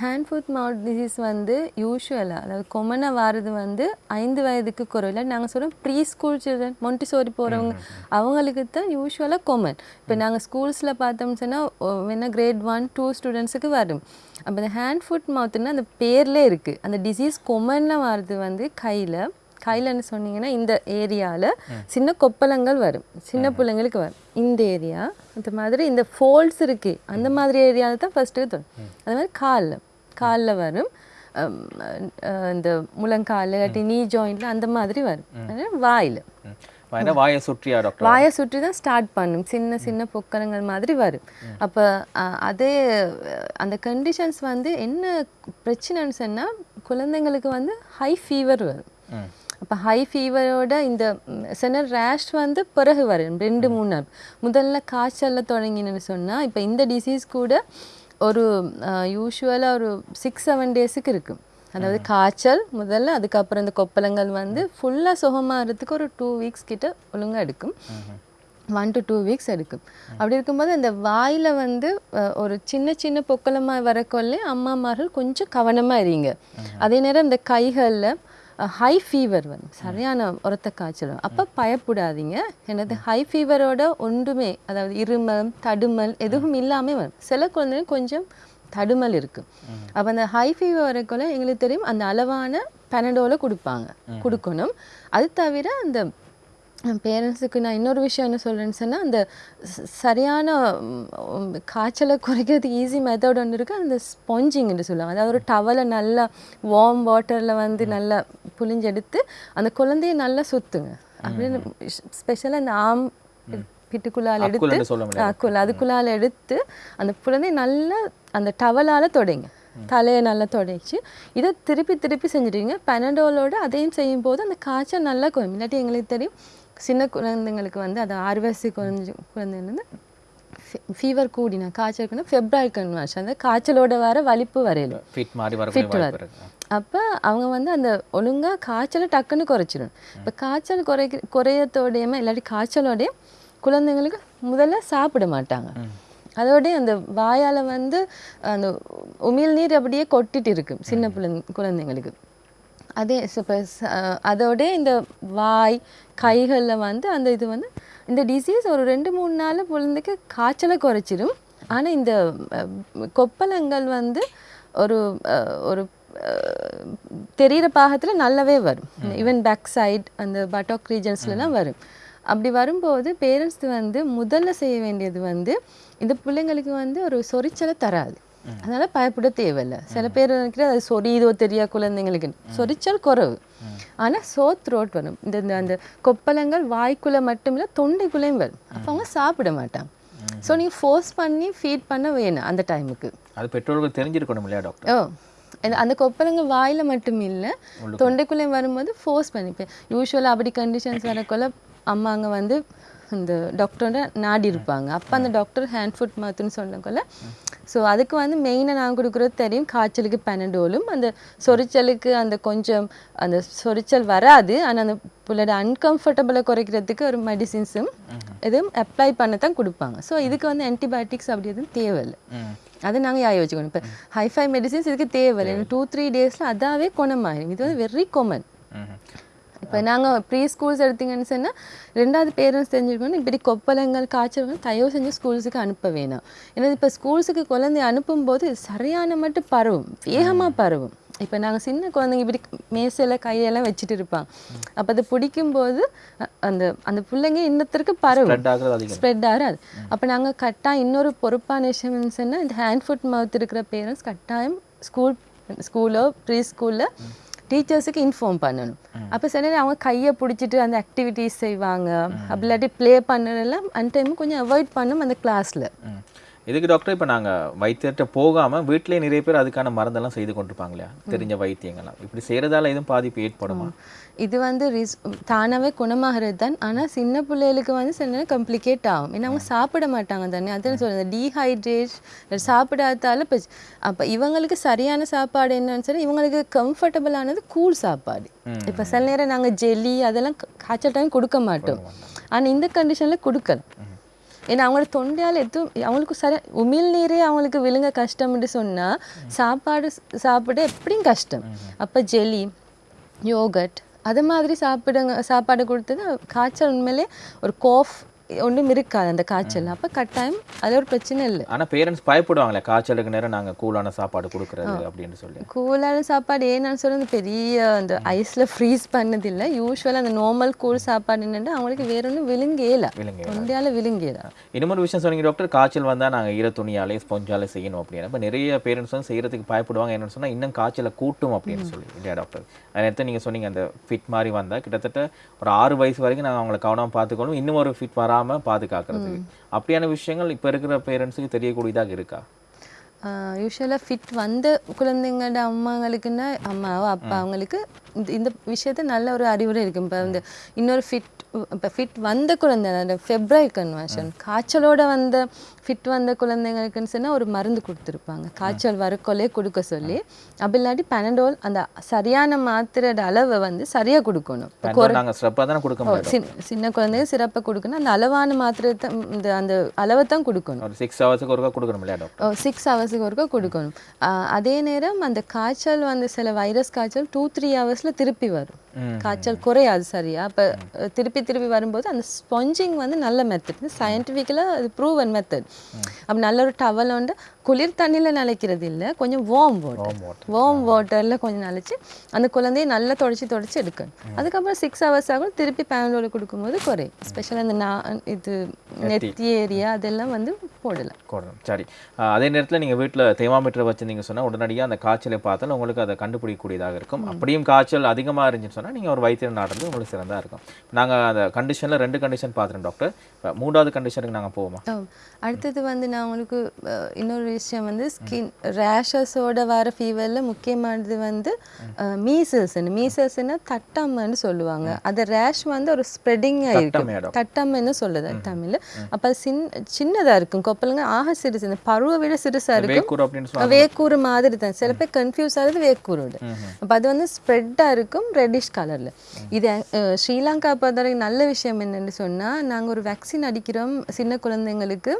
Speaker 2: ஹேண்ட் ஃபுட் மவுத் டிசீஸ் வந்து யூஷுவலாக அதாவது கொமனாக வாரது வந்து ஐந்து வயதுக்கு குறையில நாங்கள் சொல்கிறோம் ப்ரீ ஸ்கூல் சில்ட்ரன் மொண்டிசோரி போகிறவங்க அவங்களுக்கு தான் யூஷுவலாக கொமன் இப்போ நாங்கள் ஸ்கூல்ஸில் பார்த்தோம்னு சொன்னால் வேணால் கிரேட் ஒன் டூ ஸ்டூடெண்ட்ஸுக்கு வரும். அப்போ இந்த ஹேண்ட் ஃபுட் மவுத்துன்னா அந்த பேர்லேயே இருக்குது அந்த டிசீஸ் கொமனில் வாரது வந்து கையில் கையிலன்னு சொன்னீங்கன்னா இந்த ஏரியாவில் சின்ன கொப்பளங்கள் வரும். சின்ன பிள்ளைங்களுக்கு வரும். இந்த ஏரியா அந்த மாதிரி இந்த ஃபோல்ட்ஸ் இருக்கு. அந்த மாதிரி ஏரியாவில் தான் ஃபஸ்ட்டு தோணும். அது மாதிரி காலில் காலில் வரும். இந்த முழங்கால் இல்லாட்டி நீ ஜாயிண்ட்ல அந்த மாதிரி வரும். வாயில்.
Speaker 1: வாயை சுற்றியா டாக்டர்
Speaker 2: வாயை சுற்றி தான் ஸ்டார்ட் பண்ணும். சின்ன சின்ன பொக்கரங்கள் மாதிரி வரும். அப்போ அதே அந்த கண்டிஷன்ஸ் வந்து என்ன பிரச்சனைன்னு சொன்னால் குழந்தைங்களுக்கு வந்து ஹை ஃபீவர் வரும். அப்போ ஹை ஃபீவரோட இந்த சில ரேஷ் வந்து பிறகு வரும் ரெண்டு மூணு நாள். முதல்ல காய்ச்சல்ல தொடங்கினு சொன்னால் இப்போ இந்த டிசீஸ் கூட ஒரு யூஷுவலாக ஒரு சிக்ஸ் செவன் டேஸுக்கு இருக்கும். அதாவது காய்ச்சல் முதல்ல அதுக்கப்புறம் இந்த கொப்பளங்கள் வந்து ஃபுல்லாக சுகமாகறதுக்கு ஒரு டூ வீக்ஸ் கிட்ட ஒழுங்கா எடுக்கும். ஒன் டு டூ வீக்ஸ் எடுக்கும். அப்படி இருக்கும்போது அந்த வாயில் வந்து ஒரு சின்ன சின்ன பொக்களமாக வரக்கொள்ளே அம்மாமார்கள் கொஞ்சம் கவனமாக இருங்க. அதே நேரம் இந்த கைகளில் ஹை ஃபீவர் வரும் சரியான உரத்த காய்ச்சல் வரும். அப்போ பயப்படாதீங்க. எனது ஹை ஃபீவரோட ஒன்றுமே அதாவது இருமல் தடுமல் எதுவும் இல்லாமல் வரும். சில குழந்தைங்க கொஞ்சம் தடுமல் இருக்கு. அப்போ அந்த ஹை ஃபீவர் வரக்குள்ள எங்களுக்கு தெரியும் அந்த அளவான பெனடோல கொடுப்பாங்க. கொடுக்கணும். அது தவிர அந்த பேரண்ட்ஸுக்கு நான் இன்னொரு விஷயம் என்ன சொல்கிறேன்னு சொன்னால் அந்த சரியான காய்ச்சலை குறைக்கிறதுக்கு ஈஸி மெத்தட் ஒன்று இருக்குது அந்த ஸ்பாஞ்சிங்னு சொல்லுவாங்க. அதாவது ஒரு டவலை நல்லா வார்ம் வாட்டரில் வந்து நல்லா புழிஞ்செடுத்து அந்த குழந்தைய நல்லா சுற்றுங்க அப்படின்னு ஸ்பெஷலாக அந்த ஆம் பிட்டுக்குள்ளால் எடுத்து அக்குள் அதுக்குள்ளால் எடுத்து அந்த குழந்தைய நல்லா அந்த டவலால் தொடைங்க. தலையை நல்லா தொடச்சி இதை திருப்பி திருப்பி செஞ்சுடுவீங்க. பெனடோலோட அதையும் செய்யும் போது அந்த காய்ச்சல் நல்லா குறையும். இல்லாட்டி எங்களுக்கு தெரியும் சின்ன குழந்தைங்களுக்கு வந்து அது ஆறு வயசு குழந்தை குழந்தைங்க ஃபீவர் கூடினா காய்ச்சல் கூடினா ஃபெப்ரவரி கன்வர்ஷன் அந்த காய்ச்சலோட வர வலிப்பு வரையிலும்
Speaker 1: ஃபிட் மாதிரி இருக்கு.
Speaker 2: அப்போ அவங்க வந்து அந்த ஒழுங்காக காய்ச்சலை டக்குன்னு குறைச்சிடும். இப்போ காய்ச்சல் குறைக்க குறையத்தோடையுமே இல்லாட்டி காய்ச்சலோடய குழந்தைங்களுக்கு முதல்ல சாப்பிட மாட்டாங்க. அதோடய அந்த வாயால் வந்து அந்த உமிழ்நீர் அப்படியே கொட்டிட்டு இருக்கும் சின்ன குழந்தை குழந்தைங்களுக்கு. அதே இப்போ அதோட இந்த வாய் கைகளில் வந்து அந்த இது வந்து இந்த டிசீஸ் ஒரு ரெண்டு மூணு நாள் குழந்தைக்கு காய்ச்சலை குறைச்சிடும் ஆனால் இந்த கொப்பளங்கள் வந்து ஒரு ஒரு அஹ், தெரியிற பாகத்தில் நல்லாவே வரும். ஈவன் பேக் சைட் அந்த பட்டாக் ரீஜன்ஸ்லாம் வரும். அப்படி வரும்போது பேரண்ட்ஸ் வந்து முதல்ல செய்ய வேண்டியது வந்து இந்த பிள்ளைங்களுக்கு வந்து ஒரு சொரிச்சலை தராது. அதனால பயப்பட தேவையில்லை. சில பேர் நினைக்கிற அது சொரியுதோ தெரியா குழந்தைங்களுக்கு சொரிச்சல் குறைவு. ஆனா சோ த்ரோட் வரும். இந்த அந்த கொப்பளங்கள் வாய்க்குள்ள மட்டுமில்ல தொண்டைக்குள்ளேயும் வரும். அப்போ அவங்க சாப்பிட மாட்டாங்க. ஸோ நீங்க ஃபோர்ஸ் பண்ணி ஃபீட் பண்ண வேணும் அந்த டைமுக்கு
Speaker 1: அது பெற்றோர்கள் தெரிஞ்சிருக்கணும் இல்லையா டாக்டர்
Speaker 2: ஓ. அந்த- கொப்பளங்கள் வாயில மட்டும் இல்லை தொண்டைக்குள்ளே வரும்போது ஃபோர்ஸ் பண்ணிப்பேன் யூஸ்வலாக அப்படி கண்டிஷன்ஸ் வரக்குள்ள அம்மாங்க வந்து இந்த டாக்டரோட நாடி இருப்பாங்க. அப்போ அந்த டாக்டர் ஹேண்ட் ஃபுட் மவுத்துன்னு சொன்னக்குள்ள ஸோ அதுக்கு வந்து மெயினாக நான் கொடுக்குறது தெரியும். காய்ச்சலுக்கு பெனடோலும் அந்த சொரிச்சலுக்கு அந்த கொஞ்சம் அந்த சொரிச்சல் வராது. ஆனால் அந்த புள்ளோட அன்கம்ஃபர்டபுளை குறைக்கிறதுக்கு ஒரு மெடிசின்ஸும் எதுவும் அப்ளை பண்ண தான் கொடுப்பாங்க. ஸோ இதுக்கு வந்து ஆன்டிபயோட்டிக்ஸ் அப்படி எதுவும் தேவையில்லை. அது நாங்கள் யாய வச்சுக்கணும் இப்போ ஹைஃபை மெடிசின்ஸ் இதுக்கு தேவையில்லை. டூ த்ரீ டேஸில் அதாவே குணமாயிடும் இது வந்து வெரி காமன் இப்போ நாங்கள் ப்ரீ ஸ்கூல்ஸ் எடுத்தீங்கன்னு சொன்னால் ரெண்டாவது பேரண்ட்ஸ் தெரிஞ்சுக்கணும் இப்படி கொப்பளங்கள் காய்ச்சல் தயவு செஞ்சு ஸ்கூல்ஸுக்கு அனுப்ப வேணாம். ஏன்னா இப்போ ஸ்கூல்ஸுக்கு குழந்தை அனுப்பும்போது சரியான மட்டும் பரவும். வேகமாக பரவும். இப்போ நாங்கள் சின்ன குழந்தைங்க இப்படி மேசையில் கையெல்லாம் வச்சுட்டு இருப்பாங்க. அப்போ அது பிடிக்கும்போது அ- அந்த அந்த பிள்ளைங்க இன்னத்திற்கு பரவும்.
Speaker 1: ஸ்ப்ரெட்
Speaker 2: ஆகாது. அப்போ நாங்கள் கட்டாயம் இன்னொரு பொறுப்பான விஷயம் சொன்னால் இந்த ஹேண்ட் ஃபுட் மவுத் இருக்கிற பேரண்ட்ஸ் கட்டாயம் ஸ்கூல் ஸ்கூலோ ப்ரீ ஸ்கூலில் டீச்சர்ஸுக்கு இன்ஃபார்ம் பண்ணணும். அப்போ சில நேரம் அவங்க கையை பிடிச்சிட்டு அந்த ஆக்டிவிட்டீஸ் செய்வாங்க. அப்படி இல்லாட்டி ப்ளே பண்ணதெல்லாம் அந்த டைம் கொஞ்சம் அவாய்ட் பண்ணும் அந்த கிளாஸில்.
Speaker 1: இதுக்கு டாக்டர் இப்போ நாங்கள் வைத்தியர்கிட்ட போகாம வீட்டிலேயே நிறைய பேர் அதுக்கான மருந்தெல்லாம் செய்து கொண்டிருப்பாங்க இல்லையா? தெரிஞ்ச வைத்தியங்கள்லாம். இப்படி செய்கிறதால எதுவும் பாதிப்பு ஏற்படுமா?
Speaker 2: இது வந்து ரிஸ் தானாகவே குணமாகிறது தான் ஆனால் சின்ன பிள்ளைகளுக்கு வந்து சில நேரம் கம்ப்ளிகேட் ஆகும். ஏன்னா அவங்க சாப்பிட மாட்டாங்க தானே. அதான் சொல்கிறேன் டீஹைட்ரேட் சாப்பிடாதால பிரச்ச அப்போ இவங்களுக்கு சரியான சாப்பாடு என்னன்னு சொல்லி இவங்களுக்கு கம்ஃபர்டபுளானது கூல் சாப்பாடு. இப்போ சில நேரம் நாங்கள் ஜெல்லி அதெல்லாம் காய்ச்சல் டைம் கொடுக்க மாட்டோம். ஆனால் இந்த கண்டிஷனில் கொடுக்கலாம். ஏன்னா அவங்களோட தொண்டையால் எதுவும் அவங்களுக்கு சரி உமிழ் நீரே அவங்களுக்கு விழுங்க கஷ்டம்னு சொன்னால் சாப்பாடு சாப்பிட எப்படியும் கஷ்டம். அப்போ ஜெலி யோகட் அது மாதிரி சாப்பிடுங்க சாப்பாடு கொடுத்தது காய்ச்சல் உண்மையிலே ஒரு கோஃப் ஒன்றும் இருக்காது அந்த காய்ச்சல் அப்போ கட்டாயம் அது ஒரு பிரச்சனை இல்லை.
Speaker 1: ஆனா பேரண்ட்ஸ் பயப்படுவாங்களே காய்ச்சலுக்கு நேரம் நாங்க கூலான சாப்பாடு கொடுக்கறது அப்படின்னு சொல்லி.
Speaker 2: கூலான சாப்பாடு ஏன்னு சொல்ல பெரிய அந்த ஐஸில் ஃப்ரீஸ் பண்ணதில்லை. யூஸ்வலாக அந்த நார்மல் கூல் சாப்பாடு என்னென்னா அவங்களுக்கு வேற ஒன்றும் விழுங்கேல.
Speaker 1: விழுங்க
Speaker 2: தொண்டையால் விழுங்கேல.
Speaker 1: இன்னொரு விஷயம் சொன்னீங்க டாக்டர் காய்ச்சல் வந்தா நாங்க ஈர துணியாலே ஸ்பொஞ்சாலே செய்யணும் அப்படின்னு. இப்போ நிறைய பேரண்ட்ஸ் வந்து செய்யறதுக்கு பயப்படுவாங்க. என்னன்னு சொன்னா இன்னும் காய்ச்சலை கூட்டும் அப்படின்னு சொல்லி இல்லையா டாக்டர் அது நேரத்தை நீங்க சொன்னீங்க அந்த ஃபிட் மாதிரி வந்தா கிட்டத்தட்ட ஒரு ஆறு வயசு வரைக்கும் நாங்க அவங்களை கவனமா பார்த்துக்கணும். இன்னும் ஒரு ஃபிட் வராம பாதுகாக்கிறதுக்கு. அப்படியான விஷயங்கள் இப்ப இருக்கிற பேரண்ட்ஸுக்கு தெரியக்கூடியதாக இருக்கா?
Speaker 2: யூஸ்வலாக ஃபிட் வந்த குழந்தைங்களோட அம்மாங்களுக்குன்னா அம்மாவோ அப்பா அவங்களுக்கு இந்த விஷயத்த நல்ல ஒரு அறிவுரை இருக்கு. இப்போ இந்த இன்னொரு ஃபிட் இப்போ ஃபிட் வந்த குழந்தை ஃபெப்ரவரி கன்வர்ஷன் காய்ச்சலோட வந்த ஃபிட் வந்த குழந்தைங்களுக்குன்னு சொன்னா ஒரு மருந்து கொடுத்துருப்பாங்க. காய்ச்சல் வரக்கொள்ளே கொடுக்க சொல்லி அப்படி இல்லாட்டி பெனடோல் அந்த சரியான மாத்திரையோட அளவை வந்து சரியா கொடுக்கணும். சின்ன குழந்தைங்க சிறப்பாக கொடுக்கணும். அந்த அளவான மாத்திரை தான் இந்த அந்த அளவை தான் கொடுக்கணும்
Speaker 1: சிக்ஸ் ஹவர்ஸுக்கு ஒருக்கா கொடுக்கணும்
Speaker 2: சிக்ஸ் ஹவர்ஸுக்கு ஒருக்கா கொடுக்கணும். அதே நேரம் அந்த காய்ச்சல் வந்து சில வைரஸ் காய்ச்சல் டூ த்ரீ ஹவர்ஸில் திருப்பி வரும். காய்ச்சல் குறையாது சரியா? அப்போ திருப்பி திருப்பி வரும்போது அந்த ஸ்பாஞ்சிங் வந்து நல்ல மெத்தட் சயின்டிஃபிக்கலாக அது ப்ரூவன் மெத்தட் அப்போ நல்ல ஒரு டவல் உண்டு. குளிர் தண்ணியில் நிலைக்கிறது இல்லை கொஞ்சம் வார்ம் வாட்டர். வார்ம் வாட்டரில் கொஞ்சம் நினச்சி அந்த குழந்தையை நல்லா தொடச்சி தொடச்சி எடுக்கணும். அதுக்கப்புறம் சிக்ஸ் ஹவர்ஸ் ஆகும் திருப்பி பேனலோட கொடுக்கும்போது குறையும் ஸ்பெஷலாக இந்த நான் இது நெத்தி. ஏரியா அதெல்லாம் வந்து போடலாம்.
Speaker 1: போடணும். சரி. அதே நேரத்தில் நீங்கள் வீட்டில் தெர்மாமீட்டர் வச்சிருந்தீங்க சொன்னால் உடனடியாக அந்த காய்ச்சலை பார்த்தாலும் உங்களுக்கு அதை கண்டுபிடிக்கக்கூடியதாக இருக்கும். அப்படியும் காய்ச்சல் அதிகமாக இருந்துச்சுன்னு சொன்னால் நீங்கள் ஒரு வைத்தியர் நாடுறது உங்களுக்கு சிறந்தா இருக்கும். நாங்கள் அந்த கண்டிஷனில் ரெண்டு கண்டிஷன் பார்த்துறோம் டாக்டர் மூணாவது கண்டிஷனுக்கு நாங்கள் போவோமா.
Speaker 2: அடுத்தது வந்து நான் உங்களுக்கு இன்னொரு விஷயம் வந்து ஸ்கின் ரேஷஸோட வர ஃபீவரில் முக்கியமானது வந்து மீசல்ஸ்ன்னு மீசல்ஸ்னா தட்டம்மைன்னு சொல்லுவாங்க. அது ரேஷ் வந்து ஒரு ஸ்ப்ரெடிங்காக இருக்கும். தட்டம்மைன்னு சொல்லுது தமிழ்ல. அப்போ சின் சின்னதாக இருக்கும். கொப்பலுங்க ஆக சிறுசு. இந்த பருவை விட சிறுசாக இருக்கும். வேக்கூறு மாதிரி தான். சில பேர் கன்ஃபியூஸ் ஆகுது வேக்கூரோட அப்போ அது வந்து ஸ்ப்ரெட்டாக இருக்கும் ரெட்டிஷ் கலரில் இது ஸ்ரீலங்கா பொறுத்த வரைக்கும் நல்ல விஷயம் என்னன்னு சொன்னால் நாங்கள் ஒரு வேக்சின் அடிக்கிறோம். சின்ன குழந்தைங்களுக்கு.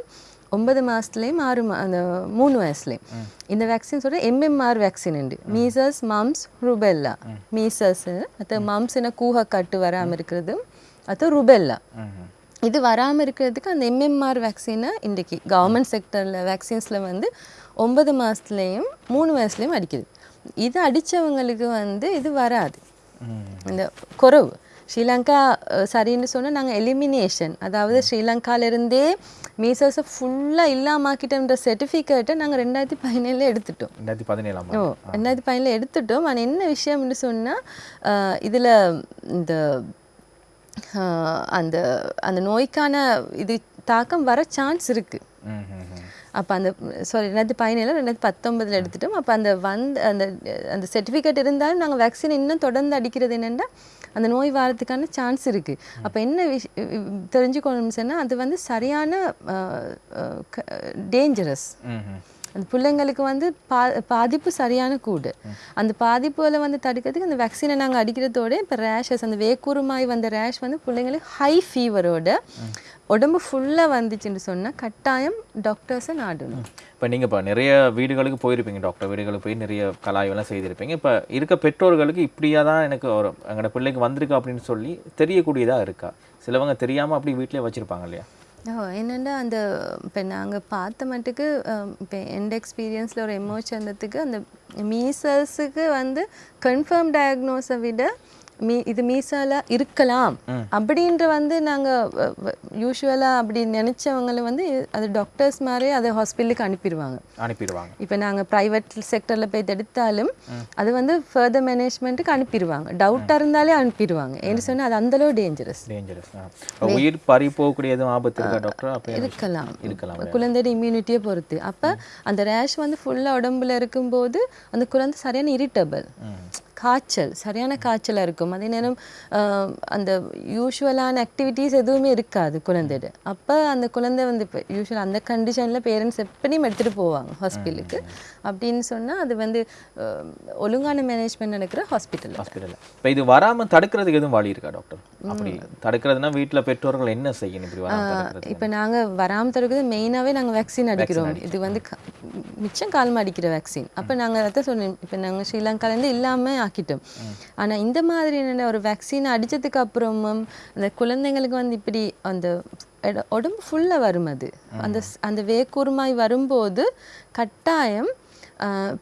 Speaker 2: ஒன்பது மாதத்துலேயும் ஆறு மா அந்த மூணு வயசுலேயும். இந்த வேக்சின் சொல்கிற எம்எம்ஆர் வேக்சின் உண்டு. மீசஸ் மம்ஸ் ருபெல்லா மீசஸ் மற்ற மம்ஸ்னா கூஹ கட்டு வராமல் இருக்கிறது அது ருபெல்லா. இது வராமல் இருக்கிறதுக்கு அந்த எம்எம்ஆர் வேக்சினை இன்றைக்கி கவர்மெண்ட் செக்டரில் வேக்சின்ஸில் வந்து ஒன்பது மாதத்துலேயும் மூணு வயசுலேயும் அடிக்குது. இது அடித்தவங்களுக்கு வந்து இது வராது. இந்த குறவு. ஸ்ரீலங்கா சரின்னு சொன்னால் நாங்கள் எலிமினேஷன் அதாவது ஸ்ரீலங்காலேருந்தே மீசல்ஸை ஃபுல்லாக இல்லாமாக்கிட்டோன்ற சர்டிஃபிகேட்டை நாங்கள் ரெண்டாயிரத்தி பதினேழில் எடுத்துட்டோம்.
Speaker 1: ரெண்டாயிரத்தி பதினேழாம்
Speaker 2: ஓ ரெண்டாயிரத்தி பதினேழில் எடுத்துட்டோம். ஆனால் என்ன விஷயம்னு சொன்னால் இதில் இந்த அந்த அந்த நோய்க்கான இது தாக்கம் வர சான்ஸ் இருக்குது அப்போ அந்த சாரி ரெண்டாயிரத்தி பதினேழு ரெண்டாயிரத்தி பத்தொன்பதில் எடுத்துட்டோம். அப்போ அந்த வந்து அந்த அந்த சர்டிஃபிகேட் இருந்தாலும் நாங்கள் வேக்சின் இன்னும் தொடர்ந்து அடிக்கிறது என்னென்னா அந்த நோய் வாரத்துக்கான சான்ஸ் இருக்குது அப்போ என்ன விஷ் தெரிஞ்சுக்கணும்னு சொன்னால் அது வந்து சரியான டேஞ்சரஸ் அந்த பிள்ளைங்களுக்கு வந்து பா பாதிப்பு சரியான கூடு. அந்த பாதிப்புகளை வந்து தடுக்கிறதுக்கு அந்த வேக்சினை நாங்கள் அடிக்கிறதோட இப்போ ரேஷஸ் அந்த வேக்கூறுமாய் வந்த ரேஷ் வந்து பிள்ளைங்களுக்கு ஹை ஃபீவரோட உடம்பு ஃபுல்லாக வந்துச்சுன்னு சொன்னால் கட்டாயம் டாக்டர்ஸை நாடணும்.
Speaker 1: இப்போ நீங்கள் இப்போ நிறைய வீடுகளுக்கு போயிருப்பீங்க டாக்டர் வீடுகளுக்கு போய் நிறைய கலாய்வெல்லாம் செய்திருப்பீங்க. இப்போ இருக்க பெற்றோர்களுக்கு இப்படியா தான் எனக்கு ஒரு எங்களோட பிள்ளைக்கு வந்திருக்கு அப்படின்னு சொல்லி தெரியக்கூடியதாக இருக்கா? சிலவங்க தெரியாமல் அப்படி வீட்டிலே வச்சுருப்பாங்க இல்லையா?
Speaker 2: என்னென்னா அந்த இப்போ நாங்கள் பார்த்த மட்டுக்கு இப்போ எந்த எக்ஸ்பீரியன்ஸில் ஒரு எமோ அந்த மீசல்ஸுக்கு வந்து கன்ஃபார்ம் டயக்னோஸை விட மீ இது மீசால இருக்கலாம். அப்படின்ற வந்து நாங்கள் யூஸ்வலாக அப்படி நினச்சவங்களை வந்து அது டாக்டர்ஸ் மாதிரி அதை ஹாஸ்பிட்டலுக்கு அனுப்பிடுவாங்க.
Speaker 1: அனுப்பிடுவாங்க.
Speaker 2: இப்போ நாங்கள் ப்ரைவேட் செக்டரில் போய் எடுத்தாலும் அது வந்து ஃபர்தர் மேனேஜ்மெண்ட்டுக்கு அனுப்பிடுவாங்க. டவுட்டாக இருந்தாலே அனுப்பிடுவாங்க. ஏன்னு சொன்னால் அது அந்தளவு டேஞ்சரஸ்
Speaker 1: டேஞ்சரஸ் உயிர் பறி போகக்கூடிய எதுவும் ஆபத்து டாக்டர்
Speaker 2: இருக்கலாம்.
Speaker 1: இருக்கலாம்.
Speaker 2: குழந்தையோட இம்யூனிட்டியை பொறுத்து. அப்போ அந்த ரேஷ் வந்து ஃபுல்லாக உடம்புல இருக்கும்போது அந்த குழந்தை சரியான இரிட்டபிள் காய்ச்சல் சரியான காய்ச்சலாக இருக்கும். அதே நேரம் அந்த யூஷுவலான ஆக்டிவிட்டீஸ் எதுவுமே இருக்காது குழந்தையோட அப்போ அந்த குழந்தை வந்து இப்போ யூஷுவல் அந்த கண்டிஷனில் பேரண்ட்ஸ் எப்படியும் எடுத்துகிட்டு போவாங்க ஹாஸ்பிட்டலுக்கு அப்படின்னு சொன்னால் அது வந்து ஒழுங்கான மேனேஜ்மெண்ட் நடக்கிற ஹாஸ்பிட்டல்
Speaker 1: ஹாஸ்பிட்டலில் இப்போ இது வராமல் தடுக்கிறதுக்கு எதுவும் வழி இருக்கா டாக்டர் அப்படி தடுக்கிறதுனா வீட்டில் பெற்றோர்கள் என்ன செய்யணும் இப்படி
Speaker 2: இப்போ நாங்கள் வராமல் தடுக்கிறது மெயினாகவே நாங்கள் வேக்சின் அடிக்கிறோம். இது வந்து மிச்சம் காலமாக அடிக்கிற வேக்சின் அப்போ நாங்கள் அதான் சொன்னோம் இப்போ நாங்கள் ஸ்ரீலங்காலேருந்து இல்லாமல் ஆக்கிட்டோம். ஆனால் இந்த மாதிரி என்னென்ன ஒரு வேக்சின் அடித்ததுக்கு அப்புறமும் அந்த குழந்தைங்களுக்கு வந்து இப்படி அந்த உடம்பு ஃபுல்லாக வரும் அது. அந்த அந்த வேக்கூர்மாய் வரும்போது கட்டாயம்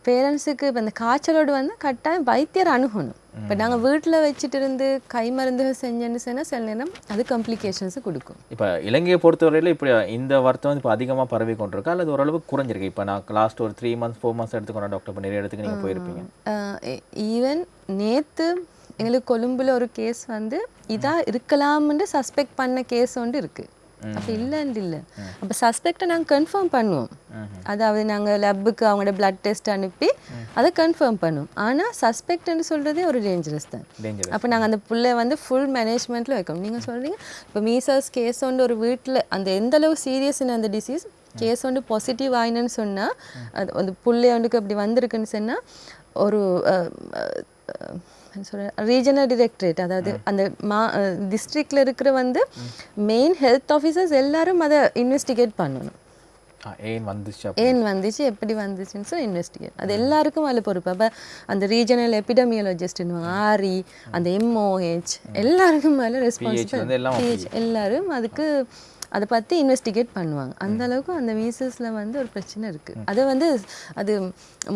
Speaker 2: பேரண்ட்ஸுக்கு இப்போ அந்த காய்ச்சலோடு வந்து கட்டாயம் வைத்தியர் அணுகணும். இப்போ நாங்கள் வீட்டில் வச்சுட்டு இருந்து கை மருந்துகள் செஞ்சேன்னு சொன்னால் சில நேரம் அது காம்ப்ளிகேஷன்ஸை கொடுக்கும்.
Speaker 1: இப்போ இலங்கையை பொறுத்தவரையில் இப்படி இந்த வருத்தம் வந்து இப்போ அதிகமாக பரவி கொண்டிருக்கா? அல்லது ஓரளவு குறைஞ்சிருக்கு? இப்போ நான் லாஸ்ட் ஒரு த்ரீ மந்த்ஸ் ஃபோர் மந்த்ஸ் எடுத்துக்கொண்ட டாக்டர் இப்போ நிறைய இடத்துக்கு நீங்கள் போயிருப்பீங்க.
Speaker 2: ஈவன் நேத்து எங்களுக்கு கொழும்புல ஒரு கேஸ் வந்து இதா இருக்கலாம்னு சஸ்பெக்ட் பண்ண கேஸ் ஒன்று இருக்கு. அப்போ இல்லைன்னு இல்லை அப்போ சஸ்பெக்டை நாங்கள் கன்ஃபார்ம் பண்ணுவோம். அதாவது நாங்கள் லேப்புக்கு அவங்களோட பிளட் டெஸ்ட் அனுப்பி அதை கன்ஃபார்ம் பண்ணுவோம் ஆனால் சஸ்பெக்ட்னு சொல்கிறதே ஒரு டேஞ்சரஸ் தான். அப்போ நாங்கள் அந்த புள்ளை வந்து ஃபுல் மேனேஜ்மெண்ட்டில் வைக்கணும். நீங்கள் சொல்கிறீங்க இப்போ மீசல்ஸ் கேஸ் ஒன்று ஒரு வீட்டில் அந்த எந்த அளவு சீரியஸ்னு அந்த டிசீஸ் கேஸ் ஒன்று பாசிட்டிவ் ஆயினுன்னு சொன்னால் அது அந்த புள்ளை ஒன்றுக்கு அப்படி வந்திருக்குன்னு சொன்னால் ஒரு சொல்ற ரீஜனல் டிரெக்டரேட் அதாவது அந்த மா டிஸ்ட்ரிக்டில் இருக்கிற வந்து மெயின் ஹெல்த் ஆஃபீஸர்ஸ் எல்லாரும் அதை இன்வெஸ்டிகேட் பண்ணணும்.
Speaker 1: ஏன் வந்துச்சு
Speaker 2: ஏன் வந்துச்சு எப்படி வந்துச்சுன்னு சொல்லி இன்வெஸ்டிகேட் அது எல்லாருக்கும் அதில் பொறுப்பு. அப்போ அந்த ரீஜனல் எபிடமியாலஜிஸ்ட்னு ஆரி அந்த எம்ஓஹெச் எல்லாருக்கும் மேலே
Speaker 1: வந்து
Speaker 2: ரெஸ்பான்சிபிள் எல்லாரும் அதுக்கு அதை பற்றி இன்வெஸ்டிகேட் பண்ணுவாங்க. அந்த அளவுக்கு அந்த மீசஸில் வந்து ஒரு பிரச்சனை இருக்குது அது வந்து அது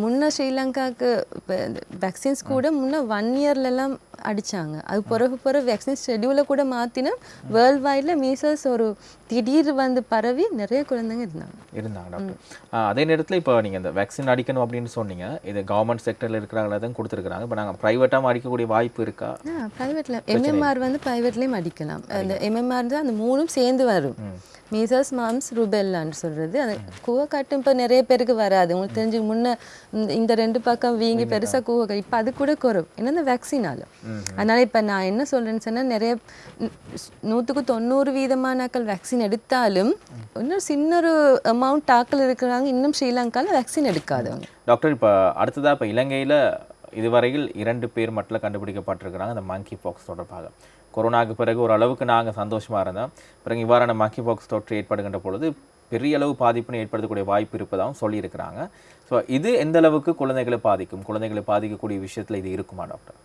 Speaker 2: முன்ன ஸ்ரீலங்காவுக்கு இப்போ வேக்சின்ஸ் கூட முன்ன ஒன் இயர்லலாம் அடிச்சாங்க. அது பிறகு பிறகு வேக்சின் ஷெடியூலை கூட மாற்றினா வேர்ல்ட் வைடில் மீசல்ஸ் ஒரு திடீர் வந்து பரவி நிறைய குழந்தைங்க இருந்தாங்க.
Speaker 1: இருந்தாங்க டாக்டர் அதே நேரத்தில் இப்போ நீங்கள் இந்த வேக்சின் அடிக்கணும் அப்படின்னு சொன்னீங்க. இது கவர்மெண்ட் செக்டரில் இருக்கிறவங்கள தான் கொடுத்துருக்குறாங்க. இப்போ நாங்கள் ப்ரைவேட்டாக அடிக்கக்கூடிய வாய்ப்பு இருக்கா?
Speaker 2: ப்ரைவேட்டில் எம்எம்ஆர் வந்து ப்ரைவேட்லேயும் அடிக்கலாம். அந்த எம்எம்ஆர் தான் அந்த மூணும் சேர்ந்து வரும். மீசல்ஸ் மாம்ஸ் ருபெல்லான்னு சொல்கிறது அந்த கூவக்காட்டு இப்போ நிறைய பேருக்கு வராது. உங்களுக்கு தெரிஞ்சு முன்ன இந்த- ரெண்டு பக்கம் வீங்கி பெருசாக கூவக்காட்டு இப்போ அது கூட குறையும் ஏன்னா இந்த வேக்சினால அதனால இப்போ நான் என்ன சொல்றேன்னு சொன்னால் நிறைய நூற்றுக்கு தொண்ணூறு வீதமானாக்கள் வேக்சின் எடுத்தாலும் இன்னும் சின்ன ஒரு அமௌண்ட் ஆக்கள் இருக்கிறாங்க. இன்னும் ஸ்ரீலங்காவில் வேக்சின் எடுக்காதவங்க.
Speaker 1: டாக்டர் இப்போ அடுத்ததாக இப்போ இலங்கையில் இதுவரையில் இரண்டு பேர் மட்டும் கண்டுபிடிக்கப்பட்டிருக்கிறாங்க. அந்த மங்கி பாக்ஸ் தொடர்பாக. கொரோனாக்கு பிறகு ஒரு அளவுக்கு நாங்கள் சந்தோஷமாக இருந்தோம். பிறகு இவ்வாறான மக்கி பாக்ஸ் தொற்று ஏற்படுகின்ற பொழுது பெரிய அளவு பாதிப்புன்னு ஏற்படுத்தக்கூடிய வாய்ப்பு இருப்பதாகவும் சொல்லியிருக்கிறாங்க. ஸோ இது எந்த அளவுக்கு குழந்தைகளை பாதிக்கும்? குழந்தைகளை பாதிக்கக்கூடிய விஷயத்தில் இது இருக்குமா டாக்டர்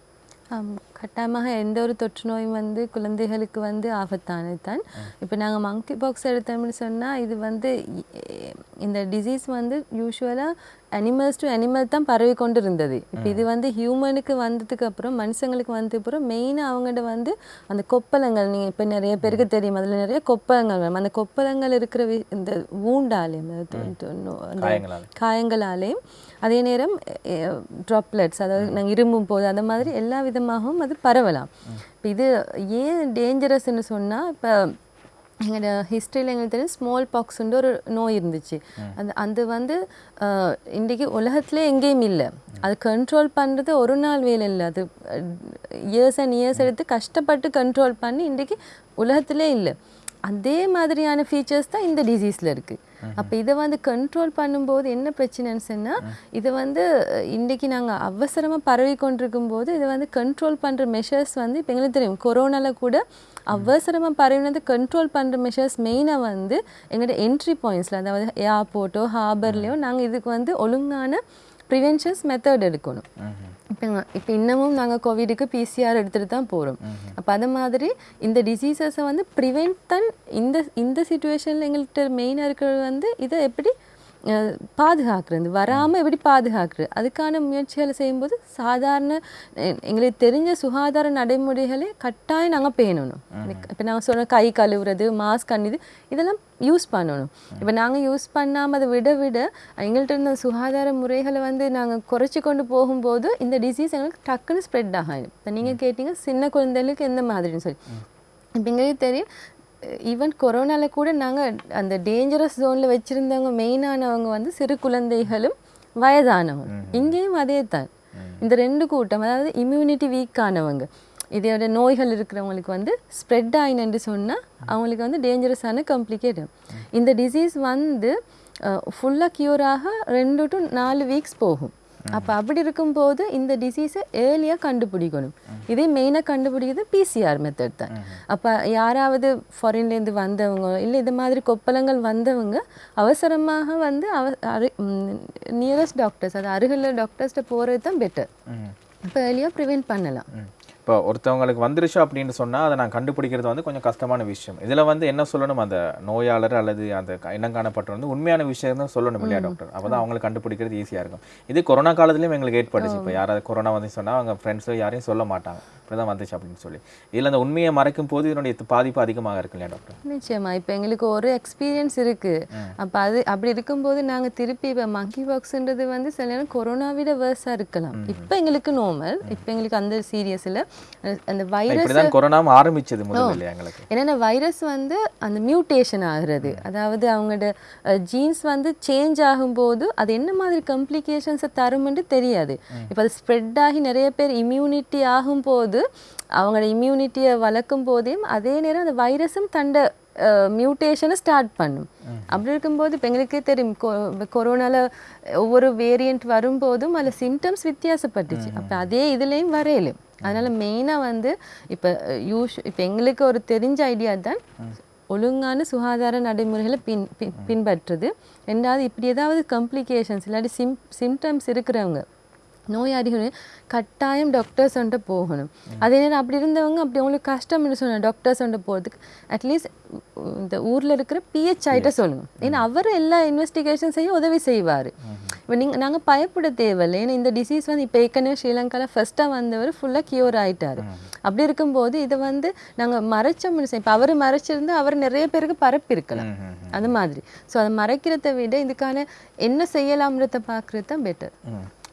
Speaker 2: கட்டாயமாக எந்த ஒரு தொற்று நோயும் வந்து குழந்தைகளுக்கு வந்து ஆபத்தானது தான் இப்போ நாங்கள் மங்கி பாக்ஸ் எடுத்தோம்னு சொன்னால் இது வந்து இந்த டிசீஸ் வந்து யூஸ்வலாக அனிமல்ஸ் டு அனிமல் தான் பரவி கொண்டு இருந்தது இப்போ இது வந்து ஹியூமனுக்கு வந்ததுக்கு அப்புறம் மனுஷங்களுக்கு வந்ததுக்கு அப்புறம் மெயினாக அவங்கள்ட்ட வந்து அந்த கொப்பளங்கள் நீங்கள் இப்போ நிறைய பேருக்கு தெரியும் அதில் நிறைய கொப்பளங்கள் வரும் அந்த கொப்பளங்கள் இருக்கிற வி- இந்த ஊண்டாலையும் அந்த காயங்களாலேயும் அதே நேரம் ட்ராப்லெட்ஸ் அதாவது நாங்கள் இரும்பும் போது அந்த மாதிரி எல்லா விதமாகவும் அது பரவலாம். இப்போ இது ஏன் டேஞ்சரஸ்ன்னு சொன்னால் இப்போ எங்களோட ஹிஸ்ட்ரியில் எங்களுக்கு தெரியும் ஸ்மால் பாக்ஸ்ன்ற ஒரு நோய் இருந்துச்சு. அந்த அது வந்து இன்றைக்கு உலகத்திலே எங்கேயும் இல்லை. அது கண்ட்ரோல் பண்ணுறது ஒரு நாள் வேலை இல்லை. அது இயர்ஸ் அண்ட் இயர்ஸ் எடுத்து கஷ்டப்பட்டு கண்ட்ரோல் பண்ணி இன்றைக்கு உலகத்திலே இல்லை. அதே மாதிரியான ஃபீச்சர்ஸ் தான் இந்த டிசீஸில் இருக்குது அப்போ இதை வந்து கண்ட்ரோல் பண்ணும்போது என்ன பிரச்சனைன்னு சொன்னால் இதை வந்து இன்றைக்கி நாங்கள் அவசரமாக பரவி கொண்டிருக்கும் போது இதை வந்து கண்ட்ரோல் பண்ணுற மெஷர்ஸ் வந்து இப்போ எங்களுக்கு தெரியும் கொரோனாவில் கூட அவசரமாக பரவினது கண்ட்ரோல் பண்ணுற மெஷர்ஸ் மெயினாக வந்து எங்களோட என்ட்ரி பாயிண்ட்ஸில் அதாவது ஏர்போர்ட்டோ ஹார்பர்லேயோ நாங்கள் இதுக்கு வந்து ஒழுங்கான ப்ரிவென்ஷன்ஸ் மெத்தட் எடுக்கணும். இப்போ இப்போ இன்னமும் நாங்கள் கோவிடுக்கு பிசிஆர் எடுத்துகிட்டு தான் போகிறோம் அப்போ அது மாதிரி இந்த டிசீசஸை வந்து ப்ரிவென்ட் தான் இந்த இந்த சுச்சுவேஷனில் எங்கள்கிட்ட மெயினாக இருக்கிறது வந்து இதை எப்படி பாதுகாக்கிறது வராமல் எப்படி பாதுகாக்கிறது? அதுக்கான முயற்சிகளை செய்யும்போது சாதாரண எங்களுக்கு தெரிஞ்ச சுகாதார நடைமுறைகளை கட்டாயம் நாங்கள் பேணணும். இப்போ நாங்கள் சொன்ன கை கழுவுறது மாஸ்க் அணிது இதெல்லாம் யூஸ் பண்ணணும். இப்போ நாங்கள் யூஸ் பண்ணாமல் அதை விட விட எங்கள்கிட்ட இருந்த சுகாதார முறைகளை வந்து நாங்கள் குறைச்சி கொண்டு போகும்போது இந்த டிசீஸ் எங்களுக்கு டக்குன்னு ஸ்ப்ரெட் ஆகும் இப்போ நீங்கள் கேட்டீங்க சின்ன குழந்தைகளுக்கு எந்த மாதிரின்னு சொல்லி. இப்போ எங்களுக்கு தெரியும் ஈவன் கொரோனால கூட நாங்கள் அந்த டேஞ்சரஸ் ஜோனில் வச்சுருந்தவங்க மெயினானவங்க வந்து சிறு குழந்தைகளும் வயதானவங்க. இங்கேயும் அதே தான் இந்த ரெண்டு கூட்டம் அதாவது இம்யூனிட்டி வீக்கானவங்க இதோட நோய்கள் இருக்கிறவங்களுக்கு வந்து ஸ்ப்ரெட் ஆயினு சொன்னால் அவங்களுக்கு வந்து டேஞ்சரஸான காம்ப்ளிகேட் இந்த டிசீஸ் வந்து ஃபுல்லாக க்யூர் ஆக ரெண்டு டு நாலு வீக்ஸ் போகும். அப்போ அப்படி இருக்கும்போது இந்த டிசீஸை ஏர்லியாக கண்டுபிடிக்கணும். இதே மெயினாக கண்டுபிடிக்கிறது பிசிஆர் மெத்தட் தான். அப்போ யாராவது ஃபாரின்லேருந்து வந்தவங்க இல்லை இது மாதிரி கொப்பளங்கள் வந்தவங்க அவசரமாக வந்து அவ அரு நியரஸ்ட் டாக்டர்ஸ் அது அருகில் டாக்டர்ஸ்கிட்ட போகிறது தான் பெட்டர் இப்போ ஏர்லியாக ப்ரிவெண்ட் பண்ணலாம்.
Speaker 1: இப்போ ஒருத்தவங்களுக்கு வந்துருச்சு அப்படின்னு சொன்னால் அதை நான் கண்டுபிடிக்கிறது வந்து கொஞ்சம் கஷ்டமான விஷயம். இதில் வந்து என்ன சொல்லணும்? அந்த நோயாளர் அல்லது அந்த இனம் காணப்பட்டவர் வந்து உண்மையான விஷயம் தான் சொல்லணும் இல்லையா டாக்டர்? அப்போ தான் அவங்களுக்கு கண்டுபிடிக்கிறது ஈஸியாக இருக்கும். இது கொரோனா காலத்துலேயும் எங்களுக்கு ஏற்பட்டுச்சு. இப்போ யாராவது கொரோனா வந்து சொன்னால் அவங்க ஃப்ரெண்ட்ஸோ யாரையும் சொல்ல மாட்டாங்க. இப்படி தான் வந்துச்சு அப்படின்னு சொல்லி. இதில் அந்த உண்மையை மறைக்கும் போது இதனுடைய பாதிப்பு அதிகமாக இருக்கு இல்லையா டாக்டர்?
Speaker 2: நிச்சயமா. இப்போ எங்களுக்கு ஒரு எக்ஸ்பீரியன்ஸ் இருக்கு. அப்போ அது அப்படி இருக்கும்போது நாங்க திருப்பி இப்போ மங்கி பாக்ஸ்ன்றது வந்து சில நேரம் கொரோனா விட வேர்ஸாக இருக்கலாம். இப்போ எங்களுக்கு நார்மல் இப்போ எங்களுக்கு அந்த சீரியஸில் அந்த வைரஸ்
Speaker 1: கொரோனாவும் ஆரம்பிச்சது முதல்ல எங்களுக்கு?
Speaker 2: என்னென்ன வைரஸ் வந்து அந்த மியூட்டேஷன் ஆகுறது. அதாவது அவங்களோட ஜீன்ஸ் வந்து சேஞ்ச் ஆகும்போது அது என்ன மாதிரி கம்ப்ளிகேஷன்ஸை தரும்னு தெரியாது. இப்போ அது ஸ்ப்ரெட் ஆகி நிறைய பேர் இம்யூனிட்டி ஆகும்போது அவங்களோட இம்யூனிட்டியை வளர்க்கும் போதையும் அதே நேரம் அந்த வைரஸும் தண்ட மியூட்டேஷனை ஸ்டார்ட் பண்ணும். அப்படி இருக்கும்போது இப்போ எங்களுக்கே தெரியும் கொரோனாவில் ஒவ்வொரு வேரியண்ட் வரும்போதும் அதில் சிம்டம்ஸ் வித்தியாசப்பட்டுச்சு. அப்போ அதே இதுலேயும் வரையலும் அதனால மெயினாக வந்து இப்போ யூஸ் இப்போ எங்களுக்கு ஒரு தெரிஞ்ச ஐடியா தான் ஒழுங்கான சுகாதார நடைமுறைகளை பின் பின்- பின்பற்றுறது ரெண்டாவது இப்படி ஏதாவது கம்ப்ளிகேஷன்ஸ் இல்லாட்டி சிம் சிம்டம்ஸ் இருக்கிறவங்க நோயாளிகள் கட்டாயம் டாக்டர்ஸ் வந்துட்டு போகணும். அதே நேரம் அப்படி இருந்தவங்க அப்படி அவங்களுக்கு கஷ்டம்னு சொன்ன டாக்டர்ஸ் வந்துட்டு போகிறதுக்கு அட்லீஸ்ட் இந்த ஊரில் இருக்கிற பிஹெச் ஆகிட்ட சொல்லுங்க. ஏன்னா அவர் எல்லா இன்வெஸ்டிகேஷன்ஸையும் உதவி செய்வார். இப்போ நீங்கள் நாங்கள் பயப்பட தேவையில்லை. ஏன்னா இந்த டிசீஸ் வந்து இப்போ ஏற்கனவே ஸ்ரீலங்காவில் ஃபர்ஸ்ட்டாக வந்தவர் ஃபுல்லாக கியூர் ஆயிட்டாரு. அப்படி இருக்கும்போது இதை வந்து நாங்கள் மறைச்சோம்னு இப்போ அவர் மறைச்சிருந்து அவர் நிறைய பேருக்கு பரப்பியிருக்கலாம் அந்த மாதிரி. ஸோ அதை மறைக்கிறதை விட இதுக்கான என்ன செய்யலாம்ன்றத பார்க்குறது தான் பெட்டர்.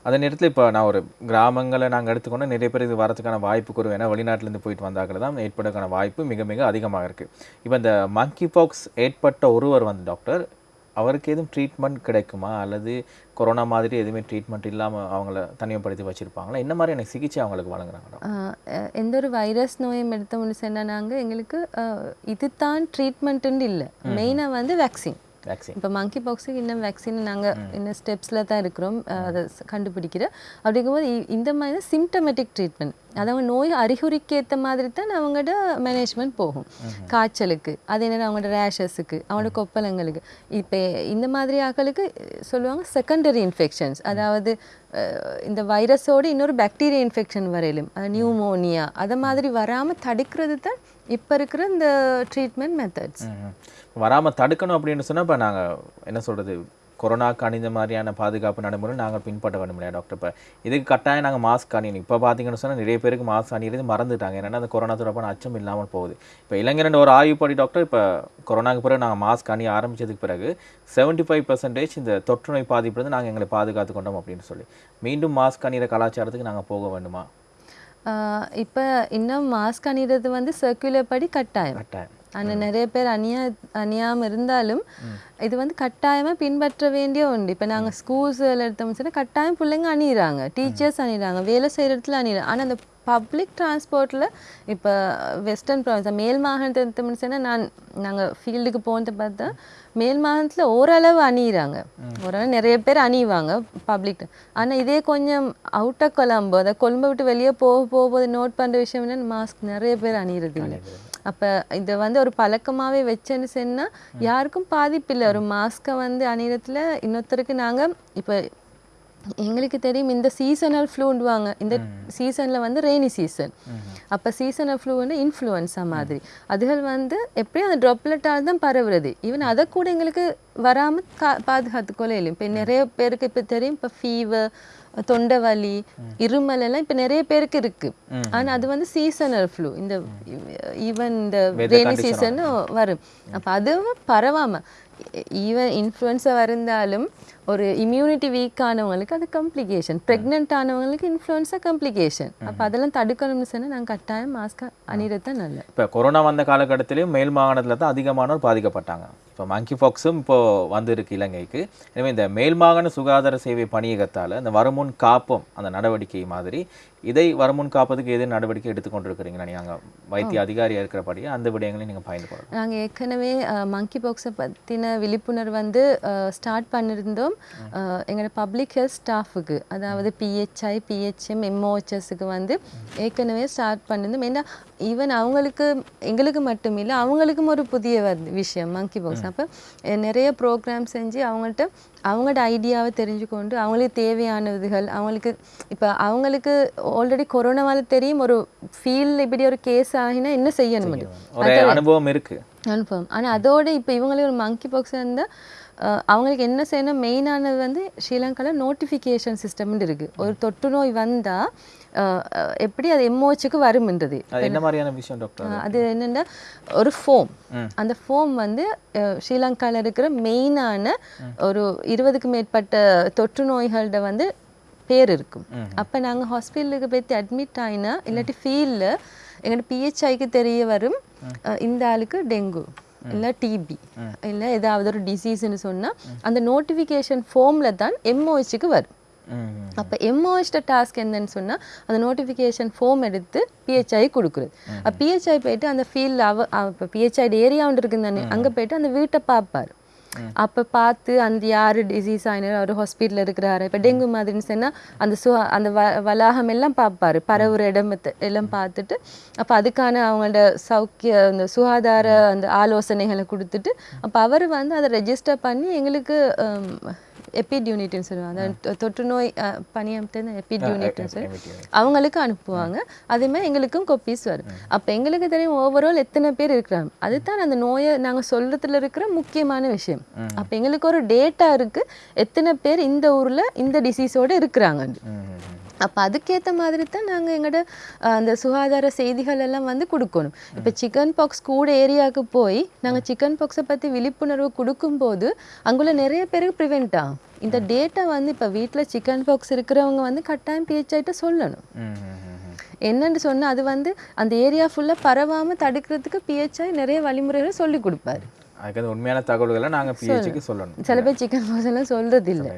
Speaker 1: அதே நேரத்தில் இப்போ நான் ஒரு கிராமங்களை நாங்கள் எடுத்துக்கொண்டு நிறைய பேர் இது வரதுக்கான வாய்ப்பு குறைவு. ஏன்னா வெளிநாட்டிலேருந்து போயிட்டு வந்தாக்கள் தான் ஏற்படுறதுக்கான வாய்ப்பு மிக மிக அதிகமாக இருக்குது இப்போ இந்த மங்கி பாக்ஸ் ஏற்பட்ட ஒருவர் வந்து டாக்டர் அவருக்கு எதுவும் ட்ரீட்மெண்ட் கிடைக்குமா? அல்லது கொரோனா மாதிரி எதுவுமே ட்ரீட்மெண்ட் இல்லாமல் அவங்கள தனிமைப்படுத்தி வச்சுருப்பாங்களா? என்ன மாதிரியான சிகிச்சை அவங்களுக்கு வழங்குறாங்க
Speaker 2: எந்த ஒரு வைரஸ் நோயும் எடுத்தோம்னு சொன்னால் நாங்கள் எங்களுக்கு ஆஹ் இதுதான் ட்ரீட்மெண்ட்டுன்னு இல்லை. மெயினாக வந்து வேக்சின் இப்போ மங்கி பாக்ஸுக்கு இன்னும் வேக்சின் நாங்கள் இன்னும் ஸ்டெப்ஸில் தான் இருக்கிறோம். அதை கண்டுபிடிக்கிற. அப்படிங்கும்போது இந்த மாதிரி சிம்டமேட்டிக் ட்ரீட்மெண்ட் அது அவங்க நோய் அறிகுறிக்கு ஏற்ற மாதிரி தான் அவங்களோட மேனேஜ்மெண்ட் போகும். காய்ச்சலுக்கு அதே நேரம் அவங்களோட ரேஷஸுக்கு அவங்களோட கொப்பளங்களுக்கு. இப்போ இந்த மாதிரி ஆக்களுக்கு சொல்லுவாங்க செகண்டரி இன்ஃபெக்ஷன்ஸ் அதாவது இந்த வைரஸோடு இன்னொரு பாக்டீரியா இன்ஃபெக்ஷன் வரையிலும் அது நியூமோனியா அதை மாதிரி வராமல் தடுக்கிறது தான் இப்போ இருக்கிற இந்த ட்ரீட்மெண்ட் மெத்தட்ஸ்
Speaker 1: ம்ஹும். வராம தடுக்கணும் அப்படின்னு சொன்னா இப்ப நாங்க என்ன சொல்றது கொரோனாக்கு அணிந்த மாதிரியான பாதுகாப்பு நடைமுறை நாங்கள் பின்பற்ற வேண்டும் இல்லையா டாக்டர் இப்போ இதுக்கு கட்டாயம் நாங்கள் மாஸ்க் அணியணும். இப்போ பார்த்தீங்கன்னு சொன்னா நிறைய பேருக்கு மாஸ்க் அணியிறது மறந்துட்டாங்க. ஏன்னா அந்த கொரோனா தொடர்பான அச்சம் இல்லாமல் போகுது. இப்போ இளைஞர் ஒரு ஆய்வுப்படி டாக்டர் இப்போ கொரோனாக்கு பிறகு நாங்கள் மாஸ்க் அணிய ஆரம்பிச்சதுக்கு பிறகு 75% ஃபைவ் பர்சன்டேஜ் இந்த தொற்று நோய் பாதிப்பிலிருந்து நாங்கள் எங்களை பாதுகாத்து கொண்டோம் அப்படின்னு சொல்லி. மீண்டும் மாஸ்க் அணிகிற கலாச்சாரத்துக்கு நாங்கள் போக வேண்டுமா?
Speaker 2: இப்போ இன்னும் மாஸ்க் அணிகிறது வந்து சர்க்குலர் படி கட்டாயம்.
Speaker 1: கட்டாயம்.
Speaker 2: ஆனால் நிறைய பேர் அணியா அணியாமல் இருந்தாலும் இது வந்து கட்டாயமாக பின்பற்ற வேண்டிய ஒன்று. இப்போ நாங்கள் ஸ்கூல்ஸில் எடுத்தோம்னு சொன்னா கட்டாயம் பிள்ளைங்க அணியிறாங்க. டீச்சர்ஸ் அணியிறாங்க. வேலை செய்கிற இடத்துல அணியிறாங்க. ஆனால் அந்த பப்ளிக் டிரான்ஸ்போர்ட்டில் இப்போ வெஸ்டர்ன் ப்ராவின்ஸ் மேல் மாகாணத்தை எடுத்தோம்னு சொன்னா நான் நாங்கள் ஃபீல்டுக்கு போனதை பார்த்தா மேல் மாகாணத்தில் ஓரளவு அணியிறாங்க. ஓரளவு நிறைய பேர் அணிவாங்க பப்ளிக் ஆனால் இதே கொஞ்சம் அவுட் ஆஃப் கொலம்போ அதை கொழும்பை விட்டு வெளியே போக போகும்போது நோட் பண்ணுற விஷயம் என்னன்னா மாஸ்க் நிறைய பேர் அணியிறது. இல்லை அப்போ இதை வந்து ஒரு பழக்கமாகவே வச்சேன்னு சொன்னால் யாருக்கும் பாதிப்பு இல்லை ஒரு மாஸ்க்கை வந்து அணியறதுல இன்னொருத்தருக்கு நாங்கள் இப்போ எங்களுக்கு தெரியும் இந்த சீசனல் ஃப்ளூண்டுவாங்க இந்த சீசனில் வந்து ரெய்னி சீசன் அப்போ சீசனல் ஃப்ளூ வந்து இன்ஃப்ளூயன்ஸா மாதிரி. அதுகள் வந்து எப்படியும் அந்த ட்ராப்லெட்டால் தான் பரவுறது. ஈவன் அதை கூட எங்களுக்கு வராமல் கா பாதுகாத்து கொள்ளையிலும் இப்போ நிறைய பேருக்கு இப்போ தெரியும். இப்போ ஃபீவர் தொண்டை வலி இருமல் எல்லாம் இப்போ நிறைய பேருக்கு இருக்கு. ஆனா அது வந்து சீசனல் ஃப்ளூ இந்த ஈவன் இந்த ரெய்னி சீசன் வரும். அப்போ அதுவும் பரவாம. ஈவன் இன்ஃப்ளூயன்ஸா இருந்தாலும் ஒரு இம்யூனிட்டி வீக் ஆனவங்களுக்கு அது கம்ப்ளிகேஷன் ப்ரெக்னென்ட் ஆனவங்களுக்கு இன்ஃப்ளூயன்ஸா கம்ப்ளிகேஷன் அப்போ அதெல்லாம் தடுக்கணும்னு சொன்னா நாங்கள் கட்டாயம் மாஸ்க் அணிகிறது தான் நல்லது.
Speaker 1: இப்போ கொரோனா வந்த காலகட்டத்திலையும் மேல் மாகாணத்தில் தான் அதிகமானோர் பாதிக்கப்பட்டாங்க. இப்போ மங்கி ஃபாக்ஸும் இப்போ வந்திருக்கு இலங்கைக்கு. எனவே இந்த மேல்மாகாண சுகாதார சேவை பணியகத்தால் இந்த வருமுன் காப்போம் அந்த நடவடிக்கை மாதிரி இதை வருமுன் காப்பதுக்கு எது நடவடிக்கை எடுத்துக்கொண்டிருக்கிறீங்களா நீங்கள் வைத்திய அதிகாரியாக இருக்கிறபடியே அந்த விடயங்களையும் நீங்கள் பயந்து கொள்ளலாம்.
Speaker 2: நாங்கள் ஏற்கனவே மங்கி பாக்ஸை பற்றின விழிப்புணர்வு வந்து ஸ்டார்ட் பண்ணியிருந்தோம் எங்களோட பப்ளிக் ஹெல்த் ஸ்டாஃபுக்கு அதாவது பிஹெச்ஐ பிஹெச்எம் எம்ஓஹெச்எஸ்க்கு வந்து ஏற்கனவே ஸ்டார்ட் பண்ணியிருந்தோம் ஏன்னா ஈவன் அவங்களுக்கு எங்களுக்கு மட்டும் இல்லை அவங்களுக்கும் ஒரு புதிய விஷயம் மங்கி பாக்ஸ் அப்போ நிறைய ப்ரோக்ராம் செஞ்சு அவங்கள்ட்ட அவங்களோட ஐடியாவை தெரிஞ்சுக்கொண்டு அவங்களுக்கு தேவையானதுகள் அவங்களுக்கு இப்போ அவங்களுக்கு ஆல்ரெடி கொரோனாவால் தெரியும் ஒரு ஃபீல்ட் இப்படி ஒரு கேஸ் ஆகினா என்ன செய்யணும்
Speaker 1: அனுபவம் இருக்கு.
Speaker 2: கன்ஃபார்ம் ஆனால் அதோட இப்போ இவங்களே ஒரு மங்கி பாக்ஸ் இருந்தால் அவங்களுக்கு என்ன செய்யணும்? மெயினானது வந்து ஸ்ரீலங்காவில் நோட்டிஃபிகேஷன் சிஸ்டம்னு இருக்குது ஒரு தொற்று நோய் வந்தால் எப்படி அது எம்ஓஹெச்சுக்கு வரும்ன்றது
Speaker 1: அது என்ன மாதிரியான விஷயம் டாக்டர்
Speaker 2: அது என்னென்னா ஒரு ஃபோம் அந்த ஃபோம் வந்து அஹ், ஸ்ரீலங்கால இருக்கிற மெயினான ஒரு இருபதுக்கு மேற்பட்ட தொற்று நோய்கள்ட வந்து பேர் இருக்கும். அப்போ நாங்கள் ஹாஸ்பிட்டலுக்கு போய் அட்மிட் ஆயினா இல்லாட்டி ஃபீல்டில் எங்களோட பிஹெச்ஐக்கு தெரிய வரும் இந்த ஆளுக்கு டெங்கு இல்லை டிபி இல்லை ஏதாவது ஒரு டிசீஸ்னு சொன்னால் அந்த நோட்டிஃபிகேஷன் ஃபோமில் தான் எம்ஓஹெச்சுக்கு வரும். அப்போ எம்ஓஹெச்ட டாஸ்க் என்னன்னு சொன்னா அந்த நோட்டிஃபிகேஷன் ஃபார்ம் எடுத்து பிஹெச்ஐ கொடுக்குறது. அப்போ பிஹெச்ஐ போயிட்டு அந்த ஃபீல்டில் அவ இப்போ பிஹெச்ஐ ஏரியா ஒன்று இருக்குது தானே அங்கே போயிட்டு அந்த வீட்டை பார்ப்பார். அப்போ பார்த்து அந்த யார் டிசீஸ் ஆயினார் அவர் ஹாஸ்பிட்டலில் இருக்கிறாரு. இப்போ டெங்கு மாதிரின்னு சொன்னால் அந்த சு அந்த வ வளாகம் எல்லாம் பார்ப்பாரு. பரவுற இடமத்தை எல்லாம் பார்த்துட்டு அப்போ அதுக்கான அவங்களோட சௌக்கிய அந்த சுகாதார அந்த ஆலோசனைகளை கொடுத்துட்டு அப்போ அவர் வந்து அதை ரெஜிஸ்டர் பண்ணி எங்களுக்கு எபிட் யூனிட்னு சொல்லுவாங்க. அந்த தொற்று நோய் பணியமர்த்த எபிட் யூனிட்னு சொல்லி அவங்களுக்கு அனுப்புவாங்க. அதே மாதிரி எங்களுக்கும் கொப்பீஸ் வரும். அப்போ எங்களுக்கு தெரியும் ஓவரால் எத்தனை பேர் இருக்கிறாங்க. அதுதான் அந்த நோயை நாங்கள் சொல்றதுல இருக்கிற முக்கியமான விஷயம். அப்போ எங்களுக்கு ஒரு டேட்டா இருக்கு. எத்தனை பேர் இந்த ஊர்ல இந்த டிசீஸோட இருக்கிறாங்க அப்போ அதுக்கேற்ற மாதிரி தான் நாங்கள் எங்களோட அந்த சுகாதார செய்திகள் எல்லாம் வந்து கொடுக்கணும். இப்போ சிக்கன் பாக்ஸ் கூட ஏரியாவுக்கு போய் நாங்கள் சிக்கன் பாக்ஸை பற்றி விழிப்புணர்வு கொடுக்கும்போது அங்குள்ள நிறைய பேருக்கு ப்ரிவெண்ட் ஆகும். இந்த டேட்டா வந்து இப்போ வீட்டில் சிக்கன் பாக்ஸ் இருக்கிறவங்க வந்து கட்டாயம் பிஹெச்ஐட்ட சொல்லணும். என்னன்னு சொன்னா அது வந்து அந்த ஏரியா ஃபுல்லாக பரவாம தடுக்கிறதுக்கு பிஹெச்ஐ நிறைய வழிமுறைகளை சொல்லி கொடுப்பாரு.
Speaker 1: அதுக்கு உண்மையான தகவல்களை நாங்கள் பிஹெச்சுக்கு சொல்லணும்.
Speaker 2: சில பேர் சிக்கன் பாக்ஸ் எல்லாம் சொல்றது இல்லை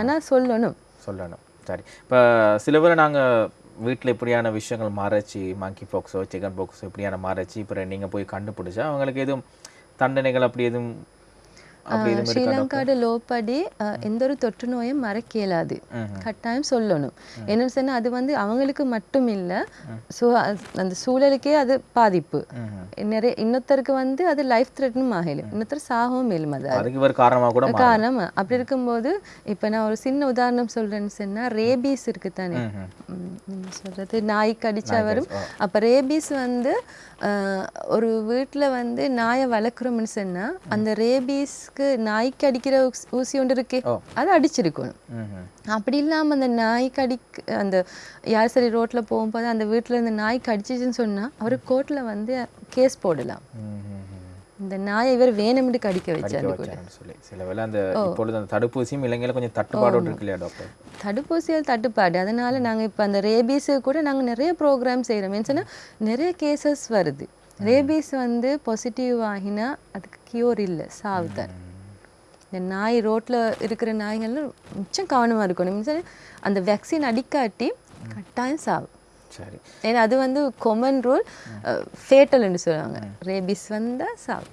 Speaker 2: ஆனா சொல்லணும்.
Speaker 1: சொல்லணும். சரி. இப்போ சில பேர் நாங்கள் வீட்டில் இப்படியான விஷயங்கள் மறைச்சி மங்கி பாக்ஸோ சிக்கன் பாக்ஸோ இப்படியான மறைச்சி இப்போ நீங்கள் போய் கண்டுபிடிச்சா அவங்களுக்கு எதுவும் தண்டனைகள் அப்படி எதுவும்
Speaker 2: லோப்படி அஹ், எந்த ஒரு தொற்று நோயும் மறைக்க இயலாது கட்டாயம் சொல்லணும். என்னன்னு சொன்னா அது வந்து அவங்களுக்கு மட்டும் இல்லை ஸோ அந்த சூழலுக்கே அது பாதிப்பு. நிறைய இன்னொருத்தருக்கு வந்து அது லைஃப் த்ரெட்னும் ஆகலும் இன்னொருத்தர் சாகவும் மேலும் அது
Speaker 1: காரணமா
Speaker 2: அப்படி இருக்கும்போது இப்போ நான் ஒரு சின்ன உதாரணம் சொல்றேன்னு சொன்னா ரேபீஸ் இருக்கு தானே சொல்றது நாய் கடிச்சா வரும் அப்ப ரேபீஸ் வந்து ஒரு வீட்ல வந்து நாயை வளர்க்குறோம்னு சொன்னா அந்த ரேபீஸ்க்கு நாய்க்கு அடிக்கிற ஊசி ஒன்று இருக்கே. அதை அடிச்சிருக்கணும். அப்படி இல்லாம அந்த நாய் கடிக் அந்த யார் சரி ரோட்ல போகும்போது அந்த வீட்ல இருந்து நாய் கடிச்சிச்சுன்னு சொன்னா அவர் கோர்ட்ல வந்து கேஸ் போடலாம். இந்த நாயை இவர் வேணும்னு கடிக்க வச்சாரு கூட
Speaker 1: சொல்லி. சில வேளை அந்த இப்பொழுது அந்த தடுப்பூசியும் இலங்கையில கொஞ்சம் தட்டுப்பாடோடு இருக்கு இல்லையா டாக்டர்?
Speaker 2: தடுப்பூசிகள் தட்டுப்பாடு. அதனால நாங்க இப்ப அந்த ரேபீஸ் கூட நாங்க நிறைய ப்ரோக்ராம் செய்கிறோம் ஏன்னு நிறைய கேசஸ் வருது. ரேபீஸ் வந்து பாசிட்டிவ் ஆகினா அதுக்கு கியூர் இல்லை சாவு தான் இந்த நாய் ரோட்ல இருக்கிற நாய்கள் மிச்சம் கவனமா இருக்கணும். means அந்த வேக்சின் அடிக்காட்டி கட்டாயம் சாவு.
Speaker 1: சரி.
Speaker 2: ஏன்னா அது வந்து கொமன் ரூல் ஃபேட்டல்னு சொல்லுவாங்க. ரேபிஸ் வந்தா சாவு.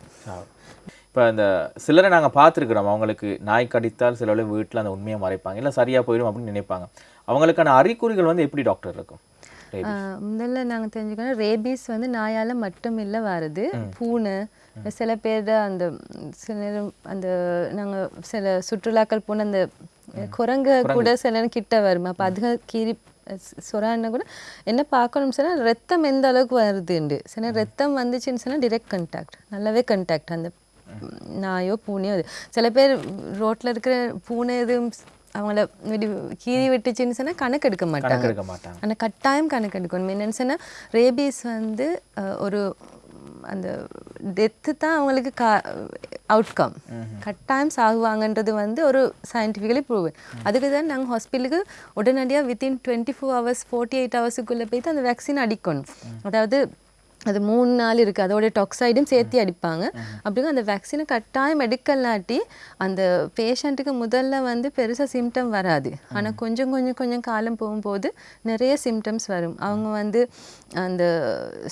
Speaker 1: இப்போ இந்த சிலரை நாங்கள் பார்த்துருக்குறோம். அவங்களுக்கு நாய் கடித்தால் சில வீட்டில் அந்த உண்மையை மறைப்பாங்க. இல்லை சரியாக போயிடும் அப்படின்னு நினைப்பாங்க. அவங்களுக்கான அறிகுறிகள் வந்து எப்படி டாக்டர் இருக்கும்?
Speaker 2: முதல்ல நாங்க தெரிஞ்சுக்கணும் ரேபீஸ் வந்து நாயால மட்டும் இல்ல வருது. பூனை சில பேர் அந்த சில நேரம் அந்த நாங்க சில சுற்றுலாக்கள் போன அந்த குரங்கு கூட சில நேரம் கிட்ட வரும். அப்ப அதுக கீறி சொரான்னா கூட என்ன பார்க்கணும் சொன்னா ரத்தம் எந்த அளவுக்கு வருதுண்டு. சில ரத்தம் வந்துச்சுன்னு சொன்னா டிரெக்ட் கண்டாக்ட் நல்லாவே கண்டாக்ட் அந்த நாயோ பூனையோ அது. சில பேர் ரோட்ல இருக்கிற பூனை எதுவும் அவங்கள விடி கீறி விட்டுச்சுன்னு சொன்னா கணக்கு எடுக்க மாட்டாங்க.
Speaker 1: கணக்கு எடுக்க மாட்டாங்க.
Speaker 2: ஆனால் கட்டாயம் கணக்கு எடுக்கணும். என்னன்னு சொன்னா ரேபீஸ் வந்து ஒரு அந்த டெத்து தான் அவங்களுக்கு கா அவுட்கம் கட்டாயம் சாகுவாங்கன்றது வந்து ஒரு சயின்டிஃபிக்கலி ப்ரூவன் அதுக்கு தான் நாங்கள் ஹாஸ்பிட்டலுக்கு உடனடியாக within twenty four hours forty eight ஹவர்ஸுக்குள்ளே போயிட்டு அந்த வேக்சின் அடிக்கணும். அதாவது அது மூணு நாள் இருக்குது அதோட டாக்ஸைடும் சேர்த்து அடிப்பாங்க. அப்படிங்க அந்த வேக்சினை கட்டாயம் எடுக்கலாட்டி அந்த பேஷண்ட்டுக்கு முதல்ல வந்து பெருசாக சிம்டம் வராது. ஆனால் கொஞ்சம் கொஞ்சம் கொஞ்சம் காலம் போகும்போது நிறைய சிம்டம்ஸ் வரும். அவங்க வந்து அந்த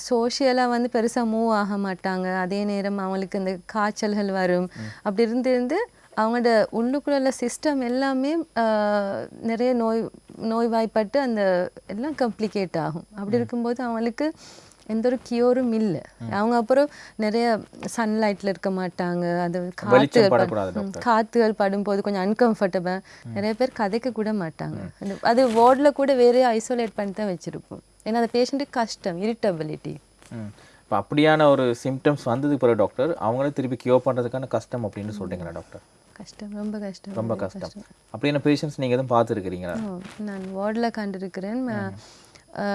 Speaker 2: சோஷியலாக வந்து பெருசாக மூவ் ஆக மாட்டாங்க. அதே நேரம் அவங்களுக்கு அந்த காய்ச்சல்கள் வரும். அப்படி இருந்து இருந்து அவங்களோட உள்ளுக்குள்ள சிஸ்டம் எல்லாமே நிறைய நோய் நோய்வாய்ப்பட்டு அந்த எல்லாம் காம்ப்ளிகேட் ஆகும். அப்படி இருக்கும்போது அவங்களுக்கு எந்த ஒரு கியூரும் இல்லை. அவங்க அப்புறம் நிறைய சன்லைட்ல இருக்க மாட்டாங்க. அது. ம், காத்துகள் படும்போது கொஞ்சம் அன்கம்ஃபர்டபுள் நிறைய பேர் கதைக்க கூட மாட்டாங்க. அது வார்டில் கூட வேற ஐசோலேட் பண்ணி தான் வச்சிருப்போம். ஏன்னா அந்த பேஷண்ட்டுக்கு கஷ்டம் இரிட்டபிலிட்டி
Speaker 1: இப்போ அப்படியான ஒரு சிம்டம்ஸ் வந்ததுக்கு பிறகு டாக்டர் அவங்களே திருப்பி கியூர் பண்ணுறதுக்கான கஷ்டம் அப்படின்னு சொல்றீங்களா டாக்டர்
Speaker 2: கஷ்டம் ரொம்ப கஷ்டம்
Speaker 1: ரொம்ப கஷ்டம். அப்படியான பேஷண்ட்ஸ் நீங்கள் எதுவும் பார்த்துருக்கிறீங்களா?
Speaker 2: நான் வார்டில் கண்டிருக்கிறேன்.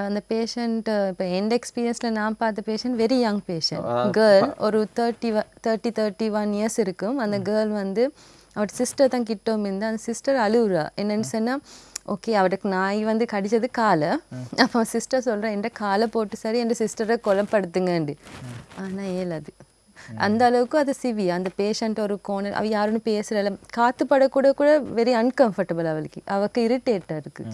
Speaker 2: அந்த பேஷண்ட் இப்போ எந்த எக்ஸ்பீரியன்ஸில் நான் பார்த்த patient very young patient girl ஒரு thirty thirty thirty one years இருக்கும். அந்த கேர்ள் வந்து அவட சிஸ்டர் தான் கிட்டோம் இருந்து அந்த சிஸ்டர் அழுகுறா என்னன்னு சொன்னா ஓகே அவருக்கு நாய் வந்து கடிச்சது காலை. அப்போ சிஸ்டர் சொல்கிறேன் என் காலை போட்டு சரி என் சிஸ்டரை கொலைப்படுத்துங்கண்டு. ஆனால் ஏலாது அந்த அளவுக்கு அது சிவி அந்த பேஷண்ட் ஒரு கோணல் அவ யாருன்னு பேசுறல காத்து படக்கூட கூட வெரி அன்கம்ஃபர்டபுள் அவளுக்கு. அவக்கு இரிட்டேட்டாக இருக்குது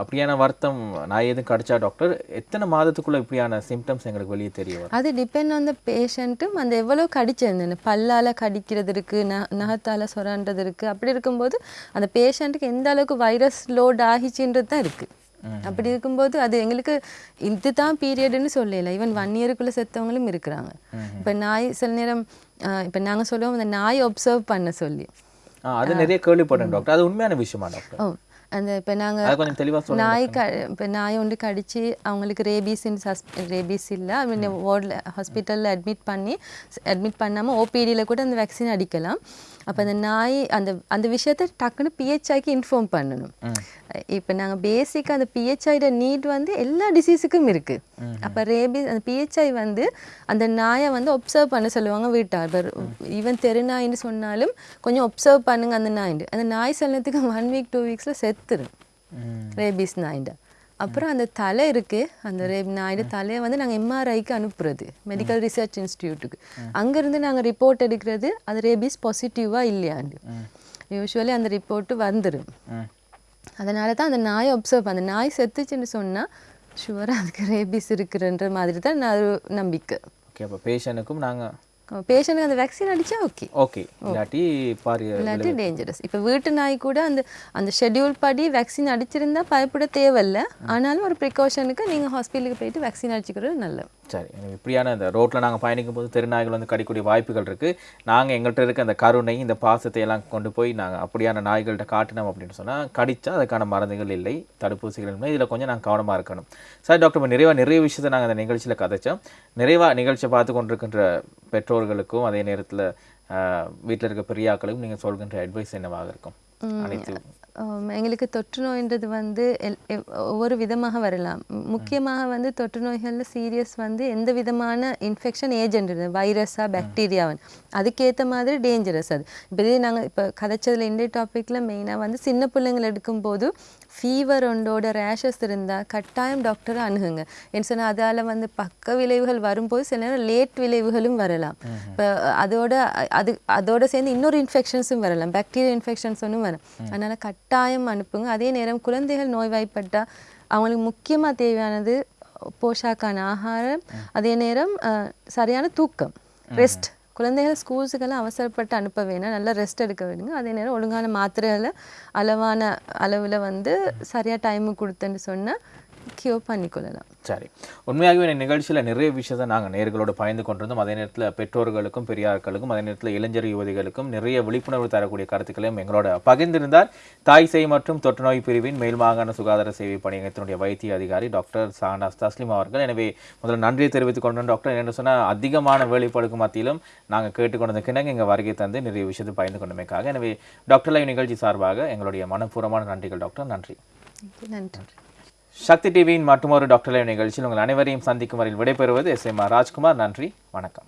Speaker 1: அப்படியான வருத்தம் நான் எதுவும் கடிச்சா டாக்டர் எத்தனை மாதத்துக்குள்ள இப்படியான சிம்டம்ஸ் எங்களுக்கு வெளியே தெரிய வரும்?
Speaker 2: அது டிபெண்ட் ஆன் த பேஷண்ட்டும் அந்த எவ்வளோ கடிச்சிருந்தேன் பல்லால் கடிக்கிறது இருக்குது ந நகத்தால் சொரான்றது இருக்குது அப்படி இருக்கும்போது அந்த பேஷண்ட்டுக்கு எந்த அளவுக்கு வைரஸ் லோட் ஆகிச்சுன்றது தான் இருக்குது அப்படி இருக்கும்போது அது எங்களுக்கு இதுதான் பீரியடுன்னு சொல்லல. ஈவன் ஒன் இயருக்குள்ளே செத்தவங்களும் இருக்கிறாங்க. இப்போ நாய் சில நேரம் இப்போ நாங்கள் சொல்லுவோம் அந்த நாய் ஒப்சர்வ் பண்ண சொல்லி.
Speaker 1: அது நிறைய கேள்விப்பட்டேன் டாக்டர் அது உண்மையான விஷயமா டாக்டர்
Speaker 2: ஓ அந்த இப்போ நாங்கள் நாய் க இப்போ நாய் ஒன்று கடிச்சு அவங்களுக்கு ரேபீஸ்ன்னு சஸ் ரேபீஸ் இல்லை. அவங்க வார்டில் ஹாஸ்பிட்டலில் அட்மிட் பண்ணி அட்மிட் பண்ணாமல் ஓபிடியில் கூட அந்த வேக்சின் அடிக்கலாம். அப்போ அந்த நாய் அந்த அந்த விஷயத்தை டக்குன்னு பிஹெச்ஐக்கு இன்ஃபார்ம் பண்ணணும். இப்போ நாங்கள் பேசிக்காக அந்த பிஹெச்ஐட நீட் வந்து எல்லா டிசீஸுக்கும் இருக்குது அப்போ ரேபீஸ் அந்த பிஹெச்ஐ வந்து அந்த நாயை வந்து ஒப்சர்வ் பண்ண சொல்லுவாங்க வீட்டார். ஈவன் தெருநாயின்னு சொன்னாலும் கொஞ்சம் ஒப்சர்வ் பண்ணுங்க அந்த நாயிண்டு அந்த நாய் சொன்னதுக்கு ஒன் வீக் டூ வீக்ஸில் செத்துரும் ரேபீஸ் நாயிண்ட அப்புறம் அந்த தலை இருக்கு. அந்த ரே நாயுடு தலையை வந்து நாங்கள் எம்ஆர்ஐக்கு அனுப்புறது. மெடிக்கல் ரிசர்ச் இன்ஸ்டியூட்டுக்கு அங்கேருந்து நாங்கள் ரிப்போர்ட் எடுக்கிறது அது ரேபீஸ் பாசிட்டிவாக இல்லையாண்டு. யூஸ்வலி அந்த ரிப்போர்ட்டு வந்துடும் அதனால தான் அந்த நாயை ஒப்சர்வ் அந்த நாய் செத்துச்சுன்னு சொன்னா ஷுவராக அதுக்கு ரேபீஸ் இருக்குன்ற மாதிரி தான் நான் நம்பிக்கை.
Speaker 1: ஓகே அப்போ பேஷண்ட்டுக்கும் நாங்கள்
Speaker 2: பேஷண்ட்டுக்கு அந்த வேக்சின் அடிச்சா ஓகே
Speaker 1: ஓகே இல்லாட்டி பாரிய
Speaker 2: இல்லாட்டி டேஞ்சரஸ் இப்போ வீட்டு நாய் கூட அந்த அந்த ஷெட்யூல் படி வேக்சின் அடிச்சிருந்தா பயப்பட தேவையில்ல. ஆனாலும் ஒரு ப்ரிகாஷனுக்கு நீங்கள் ஹாஸ்பிட்டலுக்கு போயிட்டு வேக்சின் அடிச்சுக்கிறது நல்லது.
Speaker 1: சரி இப்படியான இந்த ரோட்டில் நாங்கள் பயணிக்கும் போது தெருநாய்கள் வந்து கடிக்கூடிய வாய்ப்புகள் இருக்குது நாங்கள் எங்கள்கிட்ட இருக்க அந்த கருணை இந்த பாசத்தை எல்லாம் கொண்டு போய் நாங்கள் அப்படியான நாய்கள்கிட்ட காட்டினோம் அப்படின்னு சொன்னால் கடிச்சா அதுக்கான மருந்துகள் இல்லை தடுப்பூசிகள் இல்லை. இதில் கொஞ்சம் நாங்கள் கவனமாக இருக்கணும். சார் டாக்டர் நிறைவாக நிறைய விஷயத்தை நாங்கள் அந்த நிகழ்ச்சியில் கதைச்சோம். நிறைவாக நிகழ்ச்சியை பார்த்து கொண்டிருக்கின்ற பெற்றோர்களுக்கும் அதே நேரத்தில் வீட்டில் இருக்க பெரியாக்களுக்கும் நீங்கள் சொல்கின்ற அட்வைஸ் என்னவாக இருக்கும்? அனைத்து
Speaker 2: எங்களுக்கு தொற்று நோய்ன்றது வந்து ஒவ்வொரு விதமாக வரலாம். முக்கியமாக வந்து தொற்று நோய்களில் சீரியஸ் வந்து எந்த விதமான இன்ஃபெக்ஷன் ஏஜென்ட் வைரஸா பாக்டீரியாவன் அதுக்கேற்ற மாதிரி டேஞ்சரஸ் அது. இப்போ இதே நாங்கள் இப்போ கதைச்சதில் இந்திய டாப்பிக்கில் மெயினாக வந்து சின்ன பிள்ளைங்கள் எடுக்கும்போது ஃபீவர் ஒன்றோட ரேஷஸ் இருந்தால் கட்டாயம் டாக்டரை அணுகுங்க. என்ன சொன்னால் அதால் வந்து பக்க விளைவுகள் வரும்போது சில நேரம் லேட் விளைவுகளும் வரலாம். இப்போ அதோட அது அதோட சேர்ந்து இன்னொரு இன்ஃபெக்ஷன்ஸும் வரலாம். பாக்டீரியா இன்ஃபெக்ஷன்ஸ் ஒன்றும் வரும் அதனால் கட்டாயம் அனுப்புங்க. அதே நேரம் குழந்தைகள் நோய்வாய்ப்பட்டால் அவங்களுக்கு முக்கியமாக தேவையானது போஷாக்கான ஆகாரம். அதே நேரம் சரியான தூக்கம் ரெஸ்ட் குழந்தைகள் ஸ்கூல்ஸுக்கெல்லாம் அவசரப்பட்டு அனுப்ப வேணாம். நல்லா ரெஸ்ட் எடுக்க விடுங்க. அதே நேரம் ஒழுங்கான மாத்திரைகளை அளவான அளவில் வந்து சரியாக டைமுக்கு கொடுத்தேன்னு சொன்னால் கியூர் பண்ணிக்கொள்ளலாம்.
Speaker 1: சரி. உண்மையாகவே இந்த நிகழ்ச்சியில் நிறைய விஷயத்தை நாங்கள் நேர்களோடு பயந்து கொண்டிருந்தோம். அதே நேரத்தில் பெற்றோர்களுக்கும் பெரியார்களுக்கும் அதே நேரத்தில் இளைஞர் யுவதிகளுக்கும் நிறைய விழிப்புணர்வு தரக்கூடிய கருத்துக்களையும் எங்களோட பகிர்ந்திருந்தார். தாய் சேய் மற்றும் தொற்றுநோய் பிரிவின் மேல் மாகாண சுகாதார சேவை பணியகத்தினுடைய வைத்திய அதிகாரி டாக்டர் சானாஸ் தஸ்லிம் அவர்கள். எனவே முதல்ல நன்றியை தெரிவித்துக் கொண்டோம் டாக்டர். என்ன சொன்னால் அதிகமான வேலைப்பாடுக்கு மத்தியிலும் நாங்கள் கேட்டுக்கொண்டது கிணங்க எங்கள் வருகை தந்து நிறைய விஷயத்தை பயந்து கொண்டமைக்காக. எனவே டாக்டர் லைவ் நிகழ்ச்சி சார்பாக எங்களுடைய மனப்பூர்வமான நன்றிகள் டாக்டர். நன்றி.
Speaker 2: நன்றி.
Speaker 1: சக்தி டிவியின் மற்றொரு டாக்டர் லைவ் நிகழ்ச்சியில் உங்கள் அனைவரையும் சந்திக்கும் வரையில் விடைபெறுவது எஸ் எம் ஆர் ராஜ்குமார். நன்றி வணக்கம்.